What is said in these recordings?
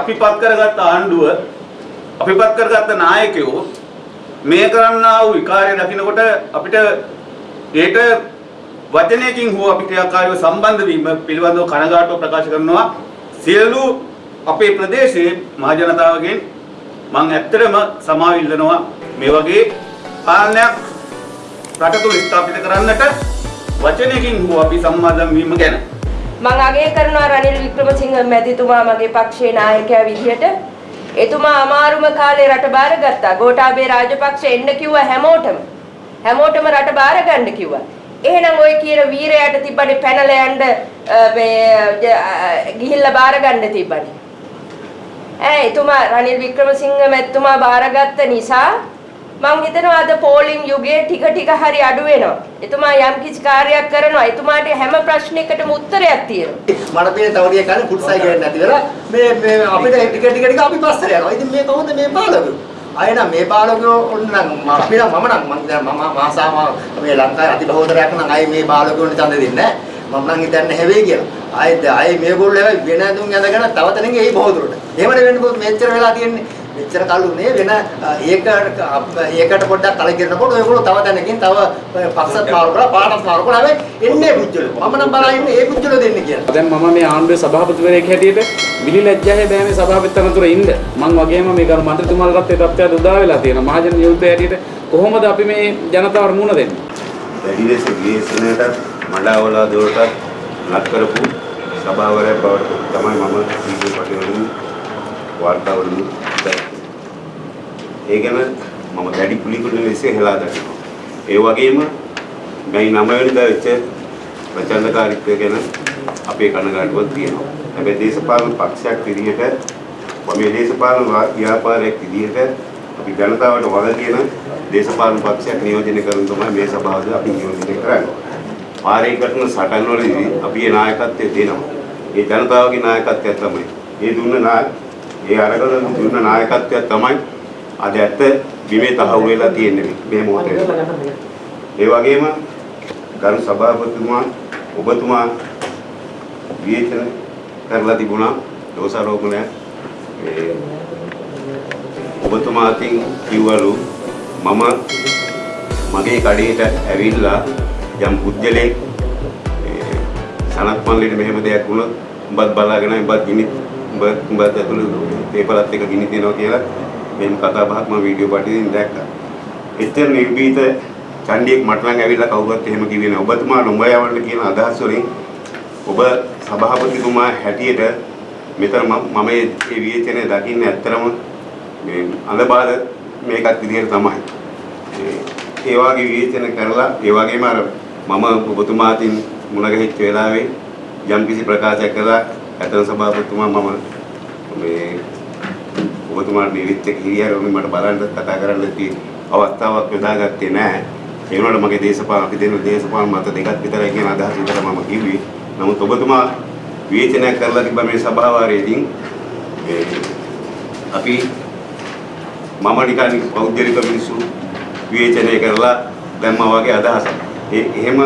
අපිපත් කරගත්ත ආණ්ඩුව අපිපත් කරගත්ත නායකයෝ මේ කරන්නා වූ විකාරය දකිනකොට අපිට ඒට වචනයකින් හෝ අපි ක්‍රියාකාරීව සම්බන්ධ වීම පිළිබඳව කනගාටුව ප්‍රකාශ කරනවා. සියලු අපේ ප්‍රදේශයේ මහ ජනතාවගෙන් මම ඇත්තටම සමාව ඉල්ලනවා මේ වගේ පාලනයක් රට තුළ ස්ථාපිත කරන්නට වචනයකින් හෝ අපි සම්මාදම් වීම ගැන. මම අගය කරනවා රනිල් වික්‍රමසිංහ මැතිතුමා මගේ පක්ෂයේ නායකයා විදිහට. එතුමා අමාරුම කාලේ රට බාරගත්තා. ගෝඨාභය රාජපක්ෂ එන්න කිව්වා හැමෝටම. හැමෝටම රට බාර ගන්න කිව්වා. එහෙනම් ওই කියන වීරයාට තිබ්බනේ පැනලා යන්න අ, මේ අ, ගිහිල්ලා බාර ගන්න තිබ්බනේ. ඈ එතුමා රනිල් වික්‍රමසිංහ මැතිතුමා බාරගත්ත නිසා මම හිතනවා අද පෝලිං යුගයේ ටික ටික හරි අඩු වෙනවා. එතුමා යම් කිසි කාර්යයක් කරනවා. එතුමාට හැම ප්‍රශ්නයකටම උත්තරයක් තියෙනවා. මට පේන තව ටිකක් කලින් ෆුට්සයි ගේන්න නැති වෙලා මේ මේ අපිට ටික ටික ටික අපි පස්සට යනවා. ඉතින් මේ කොහොමද මේ පාලකයෝ? අය නම් මේ පාලකයෝ ඔන්න නම් අපි නම් මම නම් මම දැන් මම මාසාම මේ ලංකාවේ අතිබහුතරයක් නම් අය මේ පාලකයෝන්ට ඡන්ද දෙන්නේ නැහැ. මම නම් හිතන්නේ හැවෙයි කියලා. ආයෙත් ආයෙ මේගොල්ලෝ හැබැයි වෙන දුන් ඇඳගෙන තව තැනක ඒ බහුතරට. එහෙමනේ වෙන්නේ මෙච්චර වෙලා තියෙන්නේ. මෙච්චර කලු නේ වෙන ඒක ඒකට පොඩ්ඩක් කලකිරනකොට ඔයගොල්ලෝ තව තැනකින් තව පක්ෂත් මාරු කරලා පාටත් මාරු කරලා හැබැයි එන්නේ පුජ්ජලෝ. මම නම් බලලා ඉන්නේ ඒ පුජ්ජලෝ දෙන්නේ කියලා. දැන් මම මේ ආණ්ඩුවේ සභාපතිවරයෙක් හැටියට විලි ලැජ්ජාවේ බෑ මේ සභාපති තනතුර ඉන්න. මං වගේම මේ කරු මන්ත්‍රීතුමාලටත් ඒ තත්ත්වයට උදා වෙලා තියෙනවා. මහජන යුද්ධය හැටියට කොහොමද අපි මේ ජනතාවට මුණ දෙන්නේ? වැඩි ලෙස විශේෂණයටත් මඩාවලා දොරටත් ලක් කරපු සභාවරයක් බවට තමයි මම වීඩියෝ පටිවලින් වාර්තාවලින් දැක්කේ. ඒ ගැන මම දැඩි පිළිකුල් ලෙස හෙලා දකිනවා. ඒ වගේම මේ නම වෙනිදා වෙච්ච ප්‍රචණ්ඩකාරීත්වය ගැන අපේ කනගාටුවක් තියෙනවා. හැබැයි දේශපාලන පක්ෂයක් විදිහට මේ දේශපාලන වා- ව්‍යාපාරයක් විදිහට අපි ජනතාවට වග කියන දේශපාලන පක්ෂයක් නියෝජනය කරන තමයි මේ සභාවද අපි නියෝජනය කරන්නේ. පාරේ කරන සටන් වලදී අපි ඒ නායකත්වය දෙනවා. ඒ ජනතාවගේ නායකත්වය තමයි. ඒ දුන්න නාය ඒ අරගෙන දුන්න නායකත්වය තමයි අද ඇත්ත බිමේ තහවුරු වෙලා තියෙන්නේ මේ මොහොතේ. ඒ වගේම ගරු සභාපතිතුමා ඔබතුමා විවේචන කරලා තිබුණා දෝෂාරෝපණය ඒ ඔබතුමා අතින් කිව්වලු මම මගේ කඩේට ඇවිල්ලා යම් පුද්ගලෙක් ඒ සනත් මල්ලිට මෙහෙම දෙයක් වුණොත් උඹත් බලාගෙන උඹත් ගිනි උඹ උඹත් ඇතුළේ පේපරත් එක ගිනි තියනවා කියලා මෙන්න කතා බහක් මම වීඩියෝ පිටින් දැක්කා. එච්චර නිර්භීත චණ්ඩියෙක් මට නම් ඇවිල්ලා කවුරුත් එහෙම කිව්වේ නෑ. ඔබතුමා නොඹ යවන්න කියන අදහස් වලින් ඔබ සභාපතිතුමා හැටියට මෙතන මම මම මේ මේ විවේචනය දකින්නේ ඇත්තරම මේ අඳබාද මේකත් විදිහට තමයි. ඒ- ඒ වගේ විවේචන කරලා ඒ වගේම අර මම ඔබතුමාටින් මුණ ගැහිච්ච වෙලාවේ යම් කිසි ප්‍රකාශයක් කළා ඇතන සභාපතිතුමා මම මේ ඔබතුමාට නිවිච්ච හිරියරෝමි මට බලන්න කතා කරන්න තියෙන අවස්ථාවක් යොදාගත්තේ නැහැ. ඒ වුණාට මගේ දේශපාලන අපි දෙන දේශපාලන මත දෙකක් විතරයි කියන අදහස විතර මම කිව්වේ. නමුත් ඔබතුමා විවේචනයක් කරලා තිබ්බ මේ සභාවාරයේදී මේ අපි මම නිකන් පෞද්ගලික මිනිස්සු විවේචනය කරලා දැම්මා වගේ අදහසක්. ඒ එහෙම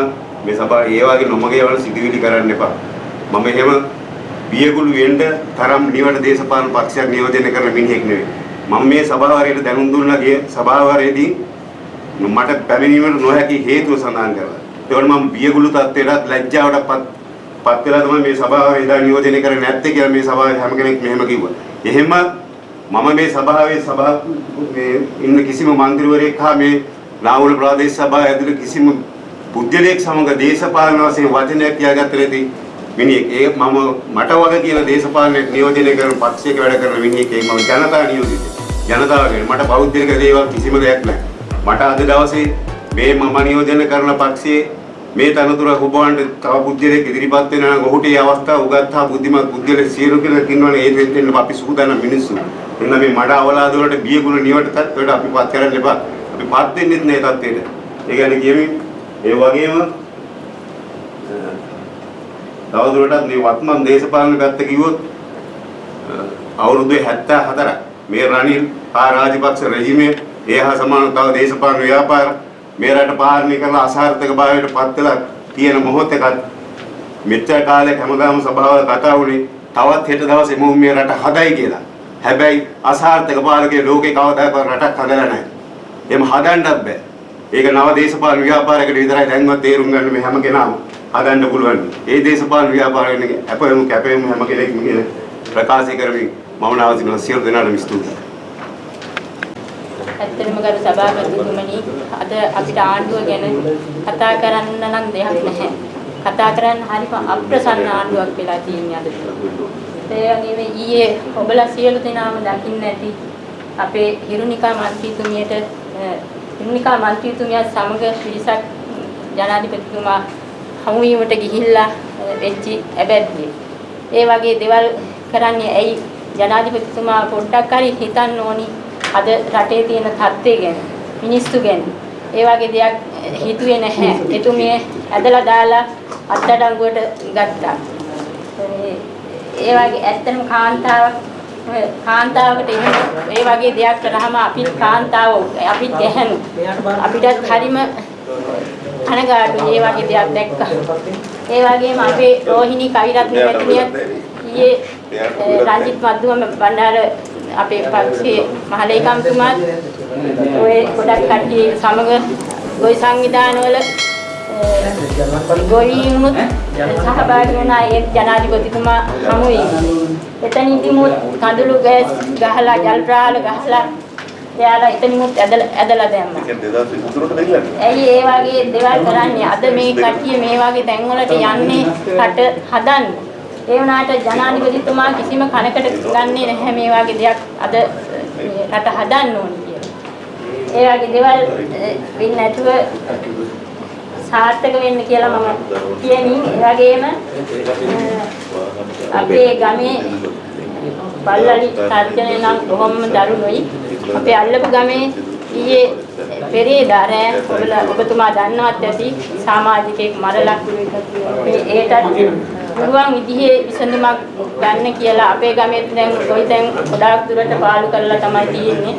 මේ සභාව ඒ වගේ නොමගේ වල සිදුවිලි කරන්න එපා. මම එහෙම වියගුළු වෙන්න තරම් නිවට දේශපාලන පක්ෂයක් නියෝජනය කරන මිනිහෙක් නෙවෙයි. මම මේ සභාවාරයට දැනුම් දුන්නා ගිය සභාවාරයේදී මට පැමිණීමට නොහැකි හේතුව සඳහන් කරලා. ඒවල මම වියගුළු තත්ත්වයටත් ලැජ්ජාවටපත් පත් වෙලා තමයි මේ සභාවේ ඉඳලා නියෝජනය කරන්නේ නැත්තේ කියලා මේ සභාවේ හැම කෙනෙක් මෙහෙම කිව්වා. එහෙම මම මේ සභාවේ සභා මේ ඉන්න කිසිම മന്ത്രിවරයෙක් හා මේ නාවුල ප්‍රාදේශ සභාව ඇතුළේ කිසිම පුද්ගලයෙක් සමග දේශපාලන වශයෙන් වචනයක් කියාගත්තේ නැති මිනිහෙක්. ඒ මම මට වගේ කියන දේශපාලනයක් නියෝජනය කරන පක්ෂයක වැඩ කරන මිනිහෙක්. ඒ මම ජනතා නියෝජිතයෙක්. ජනතාවගෙන් මට බෞද්ධික දේවල් කිසිම දෙයක් නැහැ. මට අද දවසේ මේ මම නියෝජනය කරන පක්ෂයේ මේ තනතුර හුබවන්න තව පුද්ගලයෙක් ඉදිරිපත් වෙනවා නම් ඔහුට ඒ අවස්ථාව උගත්තා බුද්ධිමත් පුද්ගලයෙක් සියලු කෙනෙක් ඉන්නවනේ ඒ දෙන්න අපි සූදානම් මිනිස්සු. එන්න මේ මඩ අවලාද වලට බියගුණ නිවට තත්ත්වයට අපි පත් කරන්න එපා. අපි පත් වෙන්නෙත් නෑ තත්ත්වයට. ඒ කියන්නේ කියමින් ඒ වගේම අ, තවදුරටත් මේ වත්මන් දේශපාලන පැත්ත කිව්වොත් අ, අවුරුදු 74ක් මේ රනිල් ආ රාජපක්ෂ රෙජිමේ ඒ හා සමාන තව දේශපාලන ව්‍යාපාර මේ රට පාලනය කරලා අසාර්ථක භාවයට පත් වෙලා තියෙන මොහොතකත් මෙච්චර කාලයක් හැමදාම සභාවල කතා වුණේ තවත් හෙට දවසේ මම මේ රට හදයි කියලා. හැබැයි අසාර්ථක පාලකයේ ලෝකේ කවදාකවත් රටක් හදලා නැහැ. එහෙම හදන්නත් බෑ. ඒක නව දේශපාලන ව්‍යාපාරයකට විතරයි දැන්වත් තේරුම් ගන්න මේ හැම කෙනාම හදන්න පුළුවන්. ඒ දේශපාලන ව්‍යාපාරයෙන් අපේම කැපෙම හැම කෙනෙක්ම කියන ප්‍රකාශ කරමින් මම නවතිනවා සියලු දෙනාටම ස්තුතියි. ඇත්තටම ගරු සභාපතිතුමනි අද අපිට ආණ්ඩුව ගැන කතා කරන්න නම් දෙයක් නැහැ. කතා කරන්න හරිම අප්‍රසන්න ආණ්ඩුවක් වෙලා තියෙන්නේ අද. ඒ වගේම ඊයේ ඔබලා සියලු දෙනාම දකින්න ඇති අපේ හිරුනිකා මන්ත්‍රීතුමියට අ, හිරුනිකා මන්ත්‍රීතුමිය සමග පිරිසක් ජනාධිපතිතුමා හමු වීමට ගිහිල්ලා අ, වෙච්චි ඇබැද්දිය. ඒ වගේ දේවල් කරන්නේ ඇයි? ජනාධිපතිතුමා පොඩ්ඩක් හරි හිතන්න ඕනි අද රටේ තියෙන තත්ත්වය ගැන මිනිස්සු ගැන. ඒ වගේ දෙයක් හිතුවේ නැහැ. එතුමිය ඇදලා දාලා අත්අඩංගුවට ගත්තා. ඒ- ඒ වගේ ඇත්තටම කාන්තාවක් ඔය කාන්තාවකට එහෙම ඒ වගේ දෙයක් කරාම අපිත් කාන්තාව අපිත් ගැහැණු අපිටත් හරිම කනගාටුයි ඒ වගේ දෙයක් දැක්කා. ඒ වගේම අපේ රෝහිණී කවිරත්න මැතිණියත් ඊයේ රංජිත් මද්දුම බණ්ඩාර අපේ පක්ෂයේ මහලේකම්තුමාත් ඔය ගොඩක් කට්ටිය සමග ගොවි සංවිධානවල ගොවීමුත් සහභාගී වුණා ඒ ජනාධිපතිතුමා හමු වීම. එතනදීමුත් කඳුළු ගෑස් ගහලා ජල් ප්‍රාල ගහලා එයාලා එතනිමුත් ඇදලා ඇදලා දැම්මා. ඇයි ඒ වගේ දේවල් කරන්නේ? අද මේ කට්ටිය මේ වගේ තැන්වලට යන්නේ රට හදන්න. ඒ වුණාට ජනාධිපතිතුමා කිසිම කනකට ගන්නේ නැහැ මේ වගේ දෙයක් අද මේ රට හදන්න ඕනේ කියලා. ඒ වගේ දේවල් වෙන්නේ නැතුව සාර්ථක වෙන්න කියලා මම කියමින් ඒ වගේම අපේ ගමේ බල්ලලි තර්ජනය නම් බොහොම දරුණුයි. අපේ අල්ලපු ගමේ ඊයේ පෙරේදා රෑ ඔබලා ඔබතුමා දන්නවත් ඇති සමාජිකයෙක් මරලා මේ ඒටත් පුළුවන් විදිහේ විසඳුමක් ගන්න කියලා අපේ ගමේ දැන් කොයිතැන් ගොඩාක් දුරට පාලු කරලා තමයි තියෙන්නේ.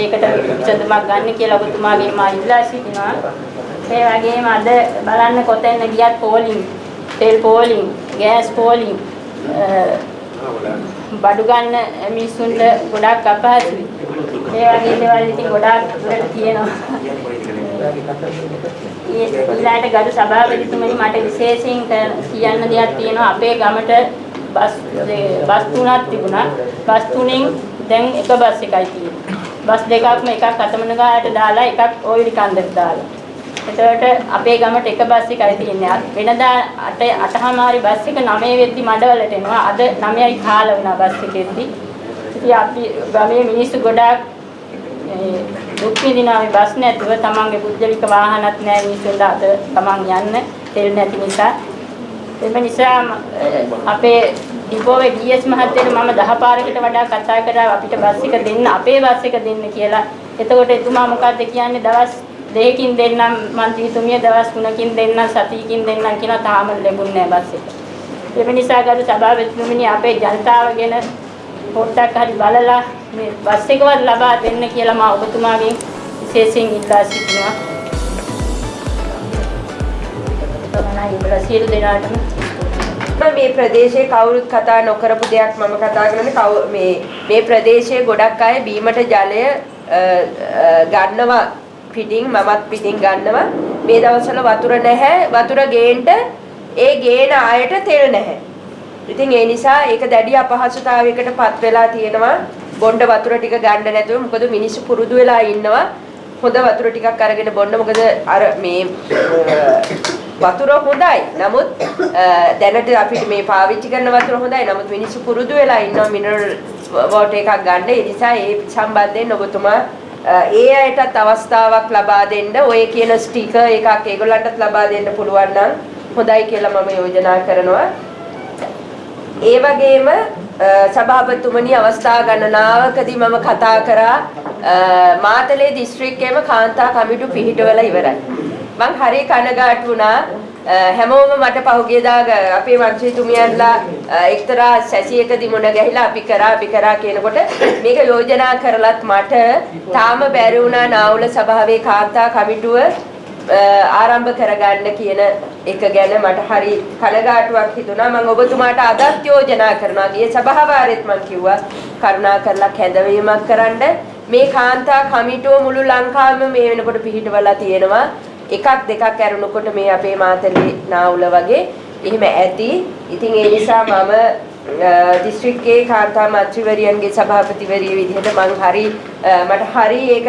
ඒකට විසඳුමක් ගන්න කියලා ඔබතුමාගෙන් මා ඉල්ලා සිටිනවා. ඒ වගේම අද බලන්න කොතැන ගියත් පෝලිං, තෙල් පෝලිං, ගෑස් පෝලිං බඩු ගන්න මිනිස්සුන්ට ගොඩාක් අපහසුයි. ඒ වගේ දේවල් ඉතින් ගොඩාක් දුරට තියෙනවා. ඒ ඊළාට ගරු සභාපතිතුමනි මට විශේෂයෙන් ක- කියන්න දෙයක් තියෙනවා අපේ ගමට බස් ඒ බස් තුනක් තිබුණා. බස් තුනෙන් දැන් එක බස් එකයි තියෙන්නේ. බස් දෙකක්ම එකක් අතමනගාට දාලා එකක් ඔයිලි කන්දට දාලා. එතකොට අපේ ගමට එක බස් එකයි තියෙන්නේ. අත්- වෙනදා 8 8හමාරි බස් එක 9 වෙද්දි මඩවලට එනවා. අද 9යි කාල වුණා බස් එකෙද්දි. ඉතින් අපි ගමේ මිනිස්සු ගොඩාක් ඒ, දුක් විඳිනවා මේ බස් නැතුව තමන්ගේ පුද්ගලික වාහනත් නැහැ මිනිස්සුන්ට අද තමන් යන්න තෙල් නැති නිසා. එම නිසා ම- අ, අපේ ඩිපෝවේ ගීඑස් මහත්තයට මම දහ පාරකට වඩා කතා කරා අපිට බස් එක දෙන්න අපේ බස් එක දෙන්න කියලා. එතකොට එතුමා මොකද්ද කියන්නේ දවස් දෙකකින් දෙන්නම් මන්ත්‍රීතුමිය දවස් තුනකින් දෙන්නම් සතියකින් දෙන්නම් කියලා තාම ලැබුණේ නැහැ බස් එක. ඒ නිසා ගරු සභාපතිතුමනි අපේ ජනතාව ගැන පොඩ්ඩක් හරි බලලා මේ බස් එකවත් ලබා දෙන්න කියලා මම ඔබතුමාගෙන් විශේෂයෙන් ඉල්ලා සිටිනවා. තමයි ඔබලා සියලු දෙනාටම මේ ප්‍රදේශයේ කවුරුත් කතා නොකරපු දෙයක් මම කතා කරන්නේ කවු- මේ මේ ප්‍රදේශයේ ගොඩක් අය බීමට ජලය අ, අ, ගන්නවා පිටින් මමත් පිටින් ගන්නවා. මේ දවස්වල වතුර නැහැ. වතුර ගේන්න ඒ ගේන අයට තෙල් නැහැ. ඉතින් ඒ නිසා ඒක දැඩි අපහසුතාවයකට පත් වෙලා තියෙනවා. බොණ්ඩ වතුර ටික ගන්න නැතුව මොකද මිනිස්සු පුරුදු වෙලා ඉන්නවා. හොඳ වතුර ටිකක් අරගෙන බොන්න. මොකද අර මේ අ, වතුර හොඳයි. නමුත් අ, දැනට අපිට මේ පාවිච්චි කරන වතුර හොඳයි. නමුත් මිනිස්සු පුරුදු වෙලා ඉන්නවා. මිනරල් වෝටර් එකක් ගන්න. ඒ නිසා ඒ සම්බන්ධයෙන් ඔබතුමා අ, ඒ අයටත් අවස්ථාවක් ලබා දෙන්න ඔය කියන ස්ටිකර් එකක් ඒගොල්ලන්ටත් ලබා දෙන්න පුළුවන් නම් හොඳයි කියලා මම යෝජනා කරනවා. ඒ වගේම අ, සභාපතිතුමනි අවස්ථා ගණනාවකදී මම කතා කරා අ, මාතලේ දිස්ත්‍රික්කයේම කාන්තා කමිටු පිහිටවලා ඉවරයි. මං හරි කනගාටු වුණා අ, හැමෝම මට පහුගියදා ග- අපේ මන්ත්‍රීතුමියන්ලා අ, එක්තරා සැසියකදී මුණ ගැහිලා අපි කරා අපි කරා කියනකොට මේක යෝජනා කරලත් මට තාම බැරි වුණා නාවුල සභාවේ කාන්තා කමිටුව ආරම්භ කරගන්න කියන එක ගැන මට හරි කනගාටුවක් හිතුණා. මම ඔබතුමාට අදත් යෝජනා කරනවා. ගිය සභාවාරෙත් මම කිව්වා කරුණා කරලා කැඳවීමක් කරන්න. මේ කාන්තා කමිටුව මුළු ලංකාවෙම මේ වෙනකොට පිහිටවලා තියෙනවා. එකක් දෙකක් ඇරුණකොට මේ අපේ මාතලේ නාවුල වගේ එහෙම ඇති. ඉතින් ඒ නිසා මම දිස්ත්‍රික්කයේ කාන්තා මන්ත්‍රීවරියන්ගේ සභාපතිවරිය විදිහට මං හරි මට හරි ඒක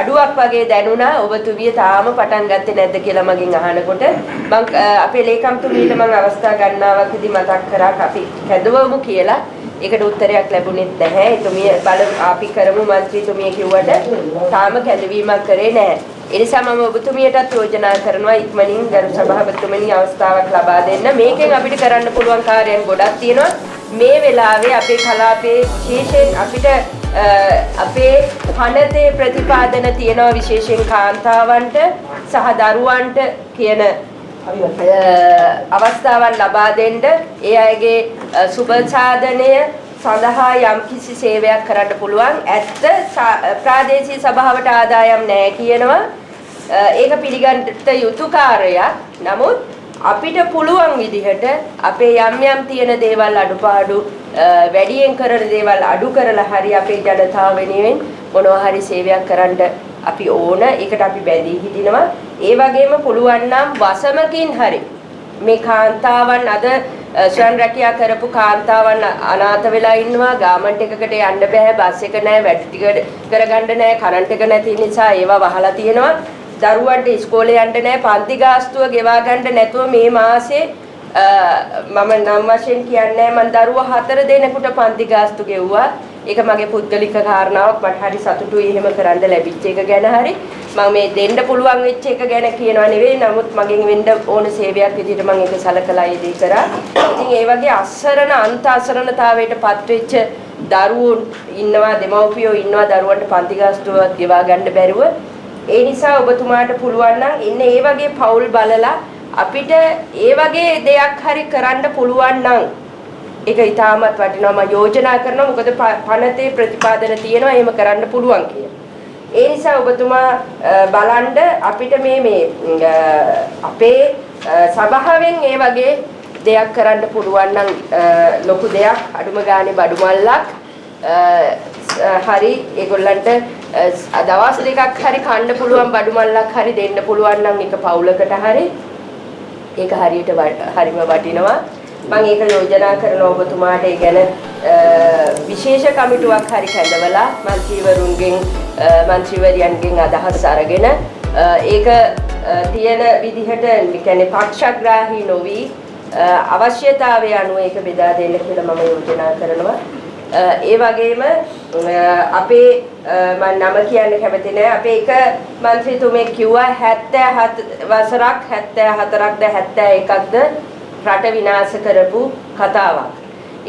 අඩුවක් වගේ දැනුණා ඔබතුමිය තාම පටන් ගත්තේ නැද්ද කියලා මගෙන් අහනකොට මං අපේ ලේකම්තුමියට මං අවස්ථා ගන්නාවකදී මතක් කරා අපි කැඳවමු කියලා ඒකට උත්තරයක් ලැබුණෙත් නැහැ. එතුමිය බල අපි කරමු මන්ත්‍රීතුමිය කිව්වට තාම කැඳවීමක් කරේ නැහැ. ඒ නිසා මම ඔබතුමියටත් යෝජනා කරනවා ඉක්මනින් ගරු සභාපතිතුමනි අවස්ථාවක් ලබා දෙන්න. මේකෙන් අපිට කරන්න පුළුවන් කාර්යයන් ගොඩක් තියෙනවා. මේ වෙලාවේ අපේ කලාපයේ විශේෂයෙන් අපිට අපේ පනතේ ප්‍රතිපාදන තියෙනවා විශේෂයෙන් කාන්තාවන්ට සහ දරුවන්ට කියන අවස්ථාවන් ලබා දෙන්න ඒ අයගේ සුබ සාධනය සඳහා යම් කිසි සේවයක් කරන්න පුළුවන්. ඇත්ත ප්‍රාදේශීය සභාවට ආදායම් නැහැ කියනවා. ඒක පිළිගන්නට යුතු කාර්යයක්. නමුත් අපිට පුළුවන් විදිහට අපේ යම් යම් තියෙන දේවල් අඩුපාඩු වැඩියෙන් කරන දේවල් අඩු කරලා හරි අපේ ජනතාව වෙනුවෙන් මොනවා හරි සේවයක් කරන්න අපි ඕන. ඒකට අපි බැඳී හිටිනවා. ඒ වගේම පුළුවන් නම් වසමකින් හරි මේ කාන්තාවන් අද ශ්‍රන් රැකියා කරපු කාන්තාවන් අනාථ වෙලා ඉන්නවා. ගාමන්ට් එකකට යන්න බෑ බස් එක නැහැ වැඩ ටික කරගන්න නැහැ කරන්ට් එක නැති නිසා ඒවා වහලා තියෙනවා. දරුවන්ට ඉස්කෝලේ යන්න නැහැ පන්ති ගාස්තුව ගෙවා ගන්න නැතුව මේ මාසේ මම නම් වශයෙන් කියන්නේ මම දරුවා හතර දෙනෙකුට පන්ති ගාස්තු ගෙව්වා. ඒක මගේ පුද්ගලික කාරණාවක්. මට හරි සතුටුයි එහෙම කරන්න ලැබිච්ච එක ගැන හරි. මම මේ දෙන්න පුළුවන් වෙච්ච එක ගැන කියනවා නෙවෙයි. නමුත් මගෙන් වෙන්න ඕන සේවයක් විදිහට මම ඒක සලකලා ඒ දේ කරා. ඉතින් ඒ වගේ අසරණ අන්ත අසරණතාවයට පත් වෙච්ච දරුවෝ ඉන්නවා දෙමව්පියෝ ඉන්නවා දරුවන්ට පන්ති ගාස්තුවක් ගෙවා ගන්න බැරුව. ඒ නිසා ඔබතුමාට පුළුවන් නම් ඉන්න ඒ වගේ පවුල් බලලා අපිට ඒ වගේ දෙයක් හරි කරන්න පුළුවන් නම් ඒක ඉතාමත් වටිනවා. මම යෝජනා කරනවා මොකද පනතේ ප්‍රතිපාදන තියෙනවා. එහෙම කරන්න පුළුවන් කියලා. ඒ නිසා ඔබතුමා බලන්න අපිට මේ මේ අපේ සභාවෙන් ඒ වගේ දෙයක් කරන්න පුළුවන් නම් ලොකු දෙයක්. අඩුම ගානේ බඩු මල්ලක්. හරි ඒගොල්ලන්ට දවස් දෙකක් හරි කන්න පුළුවන් බඩු මල්ලක් හරි දෙන්න පුළුවන් නම් එක පවුලකට හරි. ඒක හරියට හරිම වටිනවා. මම ඒක යෝජනා කරනවා ඔබතුමාට ඒ ගැන විශේෂ කමිටුවක් හරි කැඳවලා මන්ත්‍රීවරුන්ගෙන් මන්ත්‍රීවරියන්ගෙන් අදහස් අරගෙන ඒක තියෙන විදිහට කියන්නේ පක්ෂග්‍රාහී නොවි අවශ්‍යතාවය අනුව ඒක බෙදා දෙන්න කියලා මම යෝජනා කරනවා. ඒ වගේම අපේ මම නම කියන්න කැමති නෑ අපේ එක മന്ത്രിතුමෙක් කිව්වා 77 වසරක් 74ක්ද 71ක්ද රට විනාශ කරපු කතාවක්.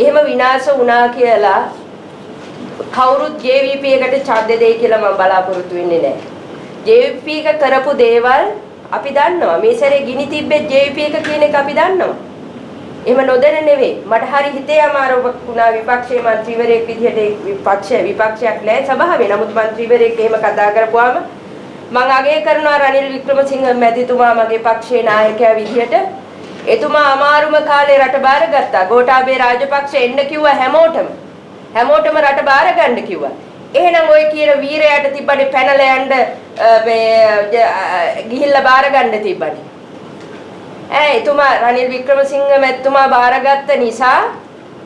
එහෙම විනාශ වුණා කියලා කවුරුත් JVP එකට ඡන්ද දෙයි කියලා මම බලාපොරොත්තු වෙන්නේ නැහැ. JVP එක කරපු දේවල් අපි දන්නවා. මේ සැරේ ගිනි තිබ්බෙත් JVP එක කියන එක අපි දන්නවා. එහෙම නොදැන නෙවෙයි. මට හරි හිතේ අමාරු වුණා විපක්ෂයේ മന്ത്രിවරයෙක් විදිහට විපක්ෂය විපක්ෂයක් නැහැ සභාවේ. නමුත් മന്ത്രിවරයෙක් එහෙම කතා කරපුවාම මම අගය කරනවා රනිල් වික්‍රමසිංහ මැතිතුමා මගේ පක්ෂයේ නායකයා විදිහට එතුමා අමාරුම කාලේ රට බාරගත්තා. ගෝඨාභය රාජපක්ෂ එන්න කිව්වා හැමෝටම. හැමෝටම රට බාර ගන්න කිව්වා. එහෙනම් ওই කියන වීරයාට තිබ්බනේ පැනලා යන්න මේ ගිහිල්ලා බාර ගන්න තිබ්බනේ. ඈ එතුමා රනිල් වික්‍රමසිංහ මැතිතුමා බාරගත්ත නිසා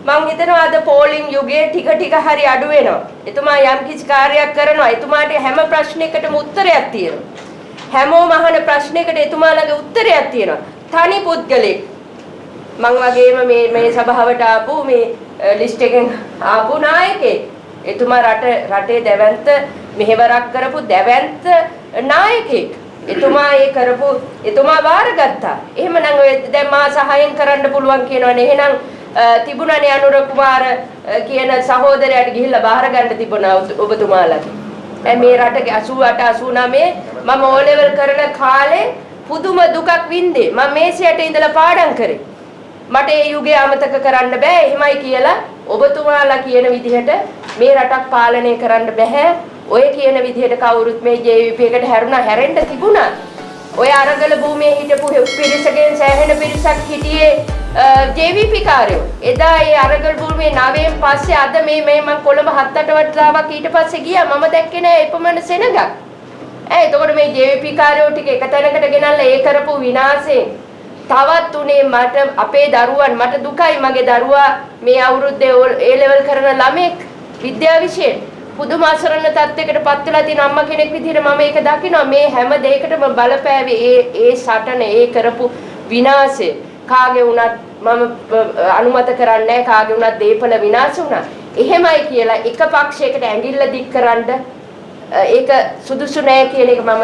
මං හිතනවා අද පෝලිං යුගයේ ටික ටික හරි අඩු වෙනවා. එතුමා යම් කිසි කාර්යයක් කරනවා. එතුමාට හැම ප්‍රශ්නයකටම උත්තරයක් තියෙනවා. හැමෝම අහන ප්‍රශ්නයකට එතුමා ළඟ උත්තරයක් තියෙනවා. තනි පුද්ගලෙක් මං වගේම මේ මේ සභාවට ආපු මේ ලිස්ට් එකෙන් ආපු නායකයෙක්. එතුමා රට රටේ දැවැන්ත මෙහෙවරක් කරපු දැවැන්ත නායකයෙක්. එතුමා ඒ කරපු එතුමා බාරගත්තා. එහෙමනම් ඔය දැන් මා සහායෙන් කරන්න පුළුවන් කියනවනේ. එහෙනම් තිබුණනේ අනුර කුමාර කියන සහෝදරයාට ගිහිල්ලා බාර ගන්න තිබුණා ඔබතුමාලගේ. මේ රට 88 89 මම ඕ ලෙවල් කරන කාලේ පුදුම දුකක් වින්දේ. මම මේසයට ඉඳලා පාඩම් කරේ. මට ඒ යුගය අමතක කරන්න බෑ. එහෙමයි කියලා ඔබතුමාලා කියන විදිහට මේ රටක් පාලනය කරන්න බෑ. ඔය කියන විදිහට කවුරුත් මේ JVP එකට හැරුණා හැරෙන්න තිබුණා. ඔය අරගල භූමියේ හිටපු පිරිසගෙන් සෑහෙන පිරිසක් හිටියේ JVP කාර්යෝ. එදා ඒ අරගල භූමියේ නවයෙන් පස්සේ අද මේ මේ මම කොළඹ හත් අට වතාවක් ඊට පස්සේ ගියා මම දැක්කේ නෑ එපමණ සෙනඟක්. ඈ එතකොට මේ JVP කාර්යෝ ටික එක තැනකට ගෙනල්ලා ඒ කරපු විනාශයෙන් තවත් උනේ මට අපේ දරුවන් මට දුකයි මගේ දරුවා මේ අවුරුද්දේ ඒ ලෙවල් කරන ළමෙක් විද්‍යා විෂයෙන් පුදුම අසරණ තත්යකට පත් වෙලා තියෙන අම්මා කෙනෙක් විදිහට මම ඒක දකිනවා. මේ හැම දෙයකටම බලපෑවේ ඒ ඒ සටන ඒ කරපු විනාශය කාගේ වුණත් මම අනුමත කරන්නේ නැහැ. කාගේ වුණත් දීපල විනාශ වුණා. එහෙමයි කියලා එක පක්ෂයකට ඇඟිල්ල දික් කරන්න ඒක සුදුසු නෑ කියන එක මම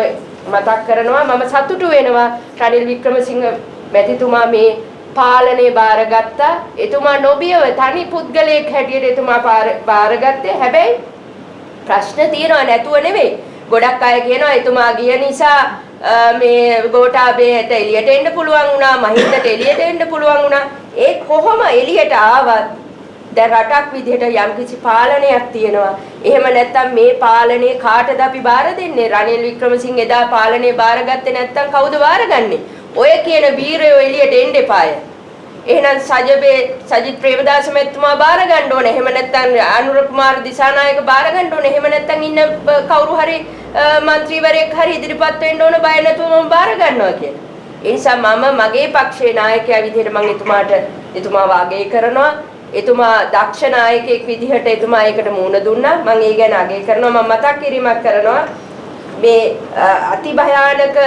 මතක් කරනවා. මම සතුටු වෙනවා රනිල් වික්‍රමසිංහ මැතිතුමා මේ පාලනය බාරගත්තා. එතුමා නොබියව තනි පුද්ගලයෙක් හැටියට එතුමා බාරගත්තේ. හැබැයි ප්‍රශ්න තියෙනවා නැතුව නෙවෙයි. ගොඩක් අය කියනවා එතුමා ගිය නිසා මේ ගෝඨාභයට එළියට එන්න පුළුවන් වුණා මහින්දට එළියට එන්න පුළුවන් වුණා. ඒ කොහොම එළියට ආවත් දැන් රටක් විදිහට යම්කිසි පාලනයක් තියෙනවා. එහෙම නැත්නම් මේ පාලනේ කාටද අපි බාර දෙන්නේ? රනිල් වික්‍රමසිංහ එදා පාලනේ බාරගත්තේ නැත්නම් කවුද බාරගන්නේ? ඔය කියන වීරයෝ එළියට එන්න එපාය. එහෙනම් සජබේ සජිත් ප්‍රේමදාස මැතිතුමා බාර ගන්න ඕනේ. එහෙම නැත්නම් අනුර කුමාර දිසානායක බාර ගන්න ඕනේ. එහෙම නැත්නම් ඉන්න කවුරු හරි മന്ത്രിවරයෙක් හරි ඉදිරිපත් වෙන්න ඕන බය නැතුව මම බාර ගන්නවා කියලා. ඒ නිසා මම මගේ පක්ෂයේ නායකයා විදිහට මම එතුමාට එතුමාව අගය කරනවා. එතුමා දක්ෂ නායකයෙක් විදිහට එතුමා ඒකට මුහුණ දුන්නා. මම ඒ ගැන අගය කරනවා. මම මතක් කිරීමක් කරනවා. මේ අති භයානක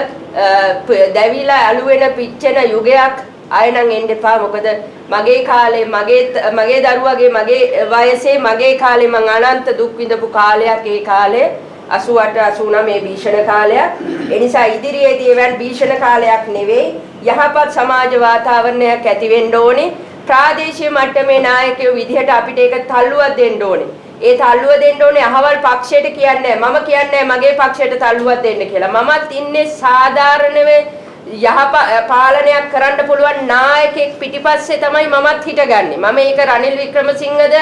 දැවිලා අලු වෙන පිච්චෙන යුගයක් ආය නම් එන්න එපා මොකද මගේ කාලේ මගේ මගේ දරුවගේ මගේ වයසේ මගේ කාලේ මං අනන්ත දුක් විඳපු කාලයක් ඒ කාලේ 88 89 මේ භීෂණ කාලයක් ඒ නිසා ඉදිරියේදී එවන් භීෂණ කාලයක් නෙවෙයි යහපත් සමාජ වාතාවරණයක් ඇති වෙන්න ඕනේ ප්‍රාදේශීය මට්ටමේ නායකයෝ විදිහට අපිට ඒක තල්ලුවක් දෙන්න ඕනේ ඒ තල්ලුව දෙන්න ඕනේ අහවල් පක්ෂයට කියන්නේ මම කියන්නේ මගේ පක්ෂයට තල්ලුවක් දෙන්න කියලා මමත් ඉන්නේ සාධාරණව යහ පාලනයක් කරන්න පුළුවන් නායකෙක් පිටිපස්සේ තමයි මමත් හිටගන්නේ. මම ඒක රනිල් වික්‍රමසිංහද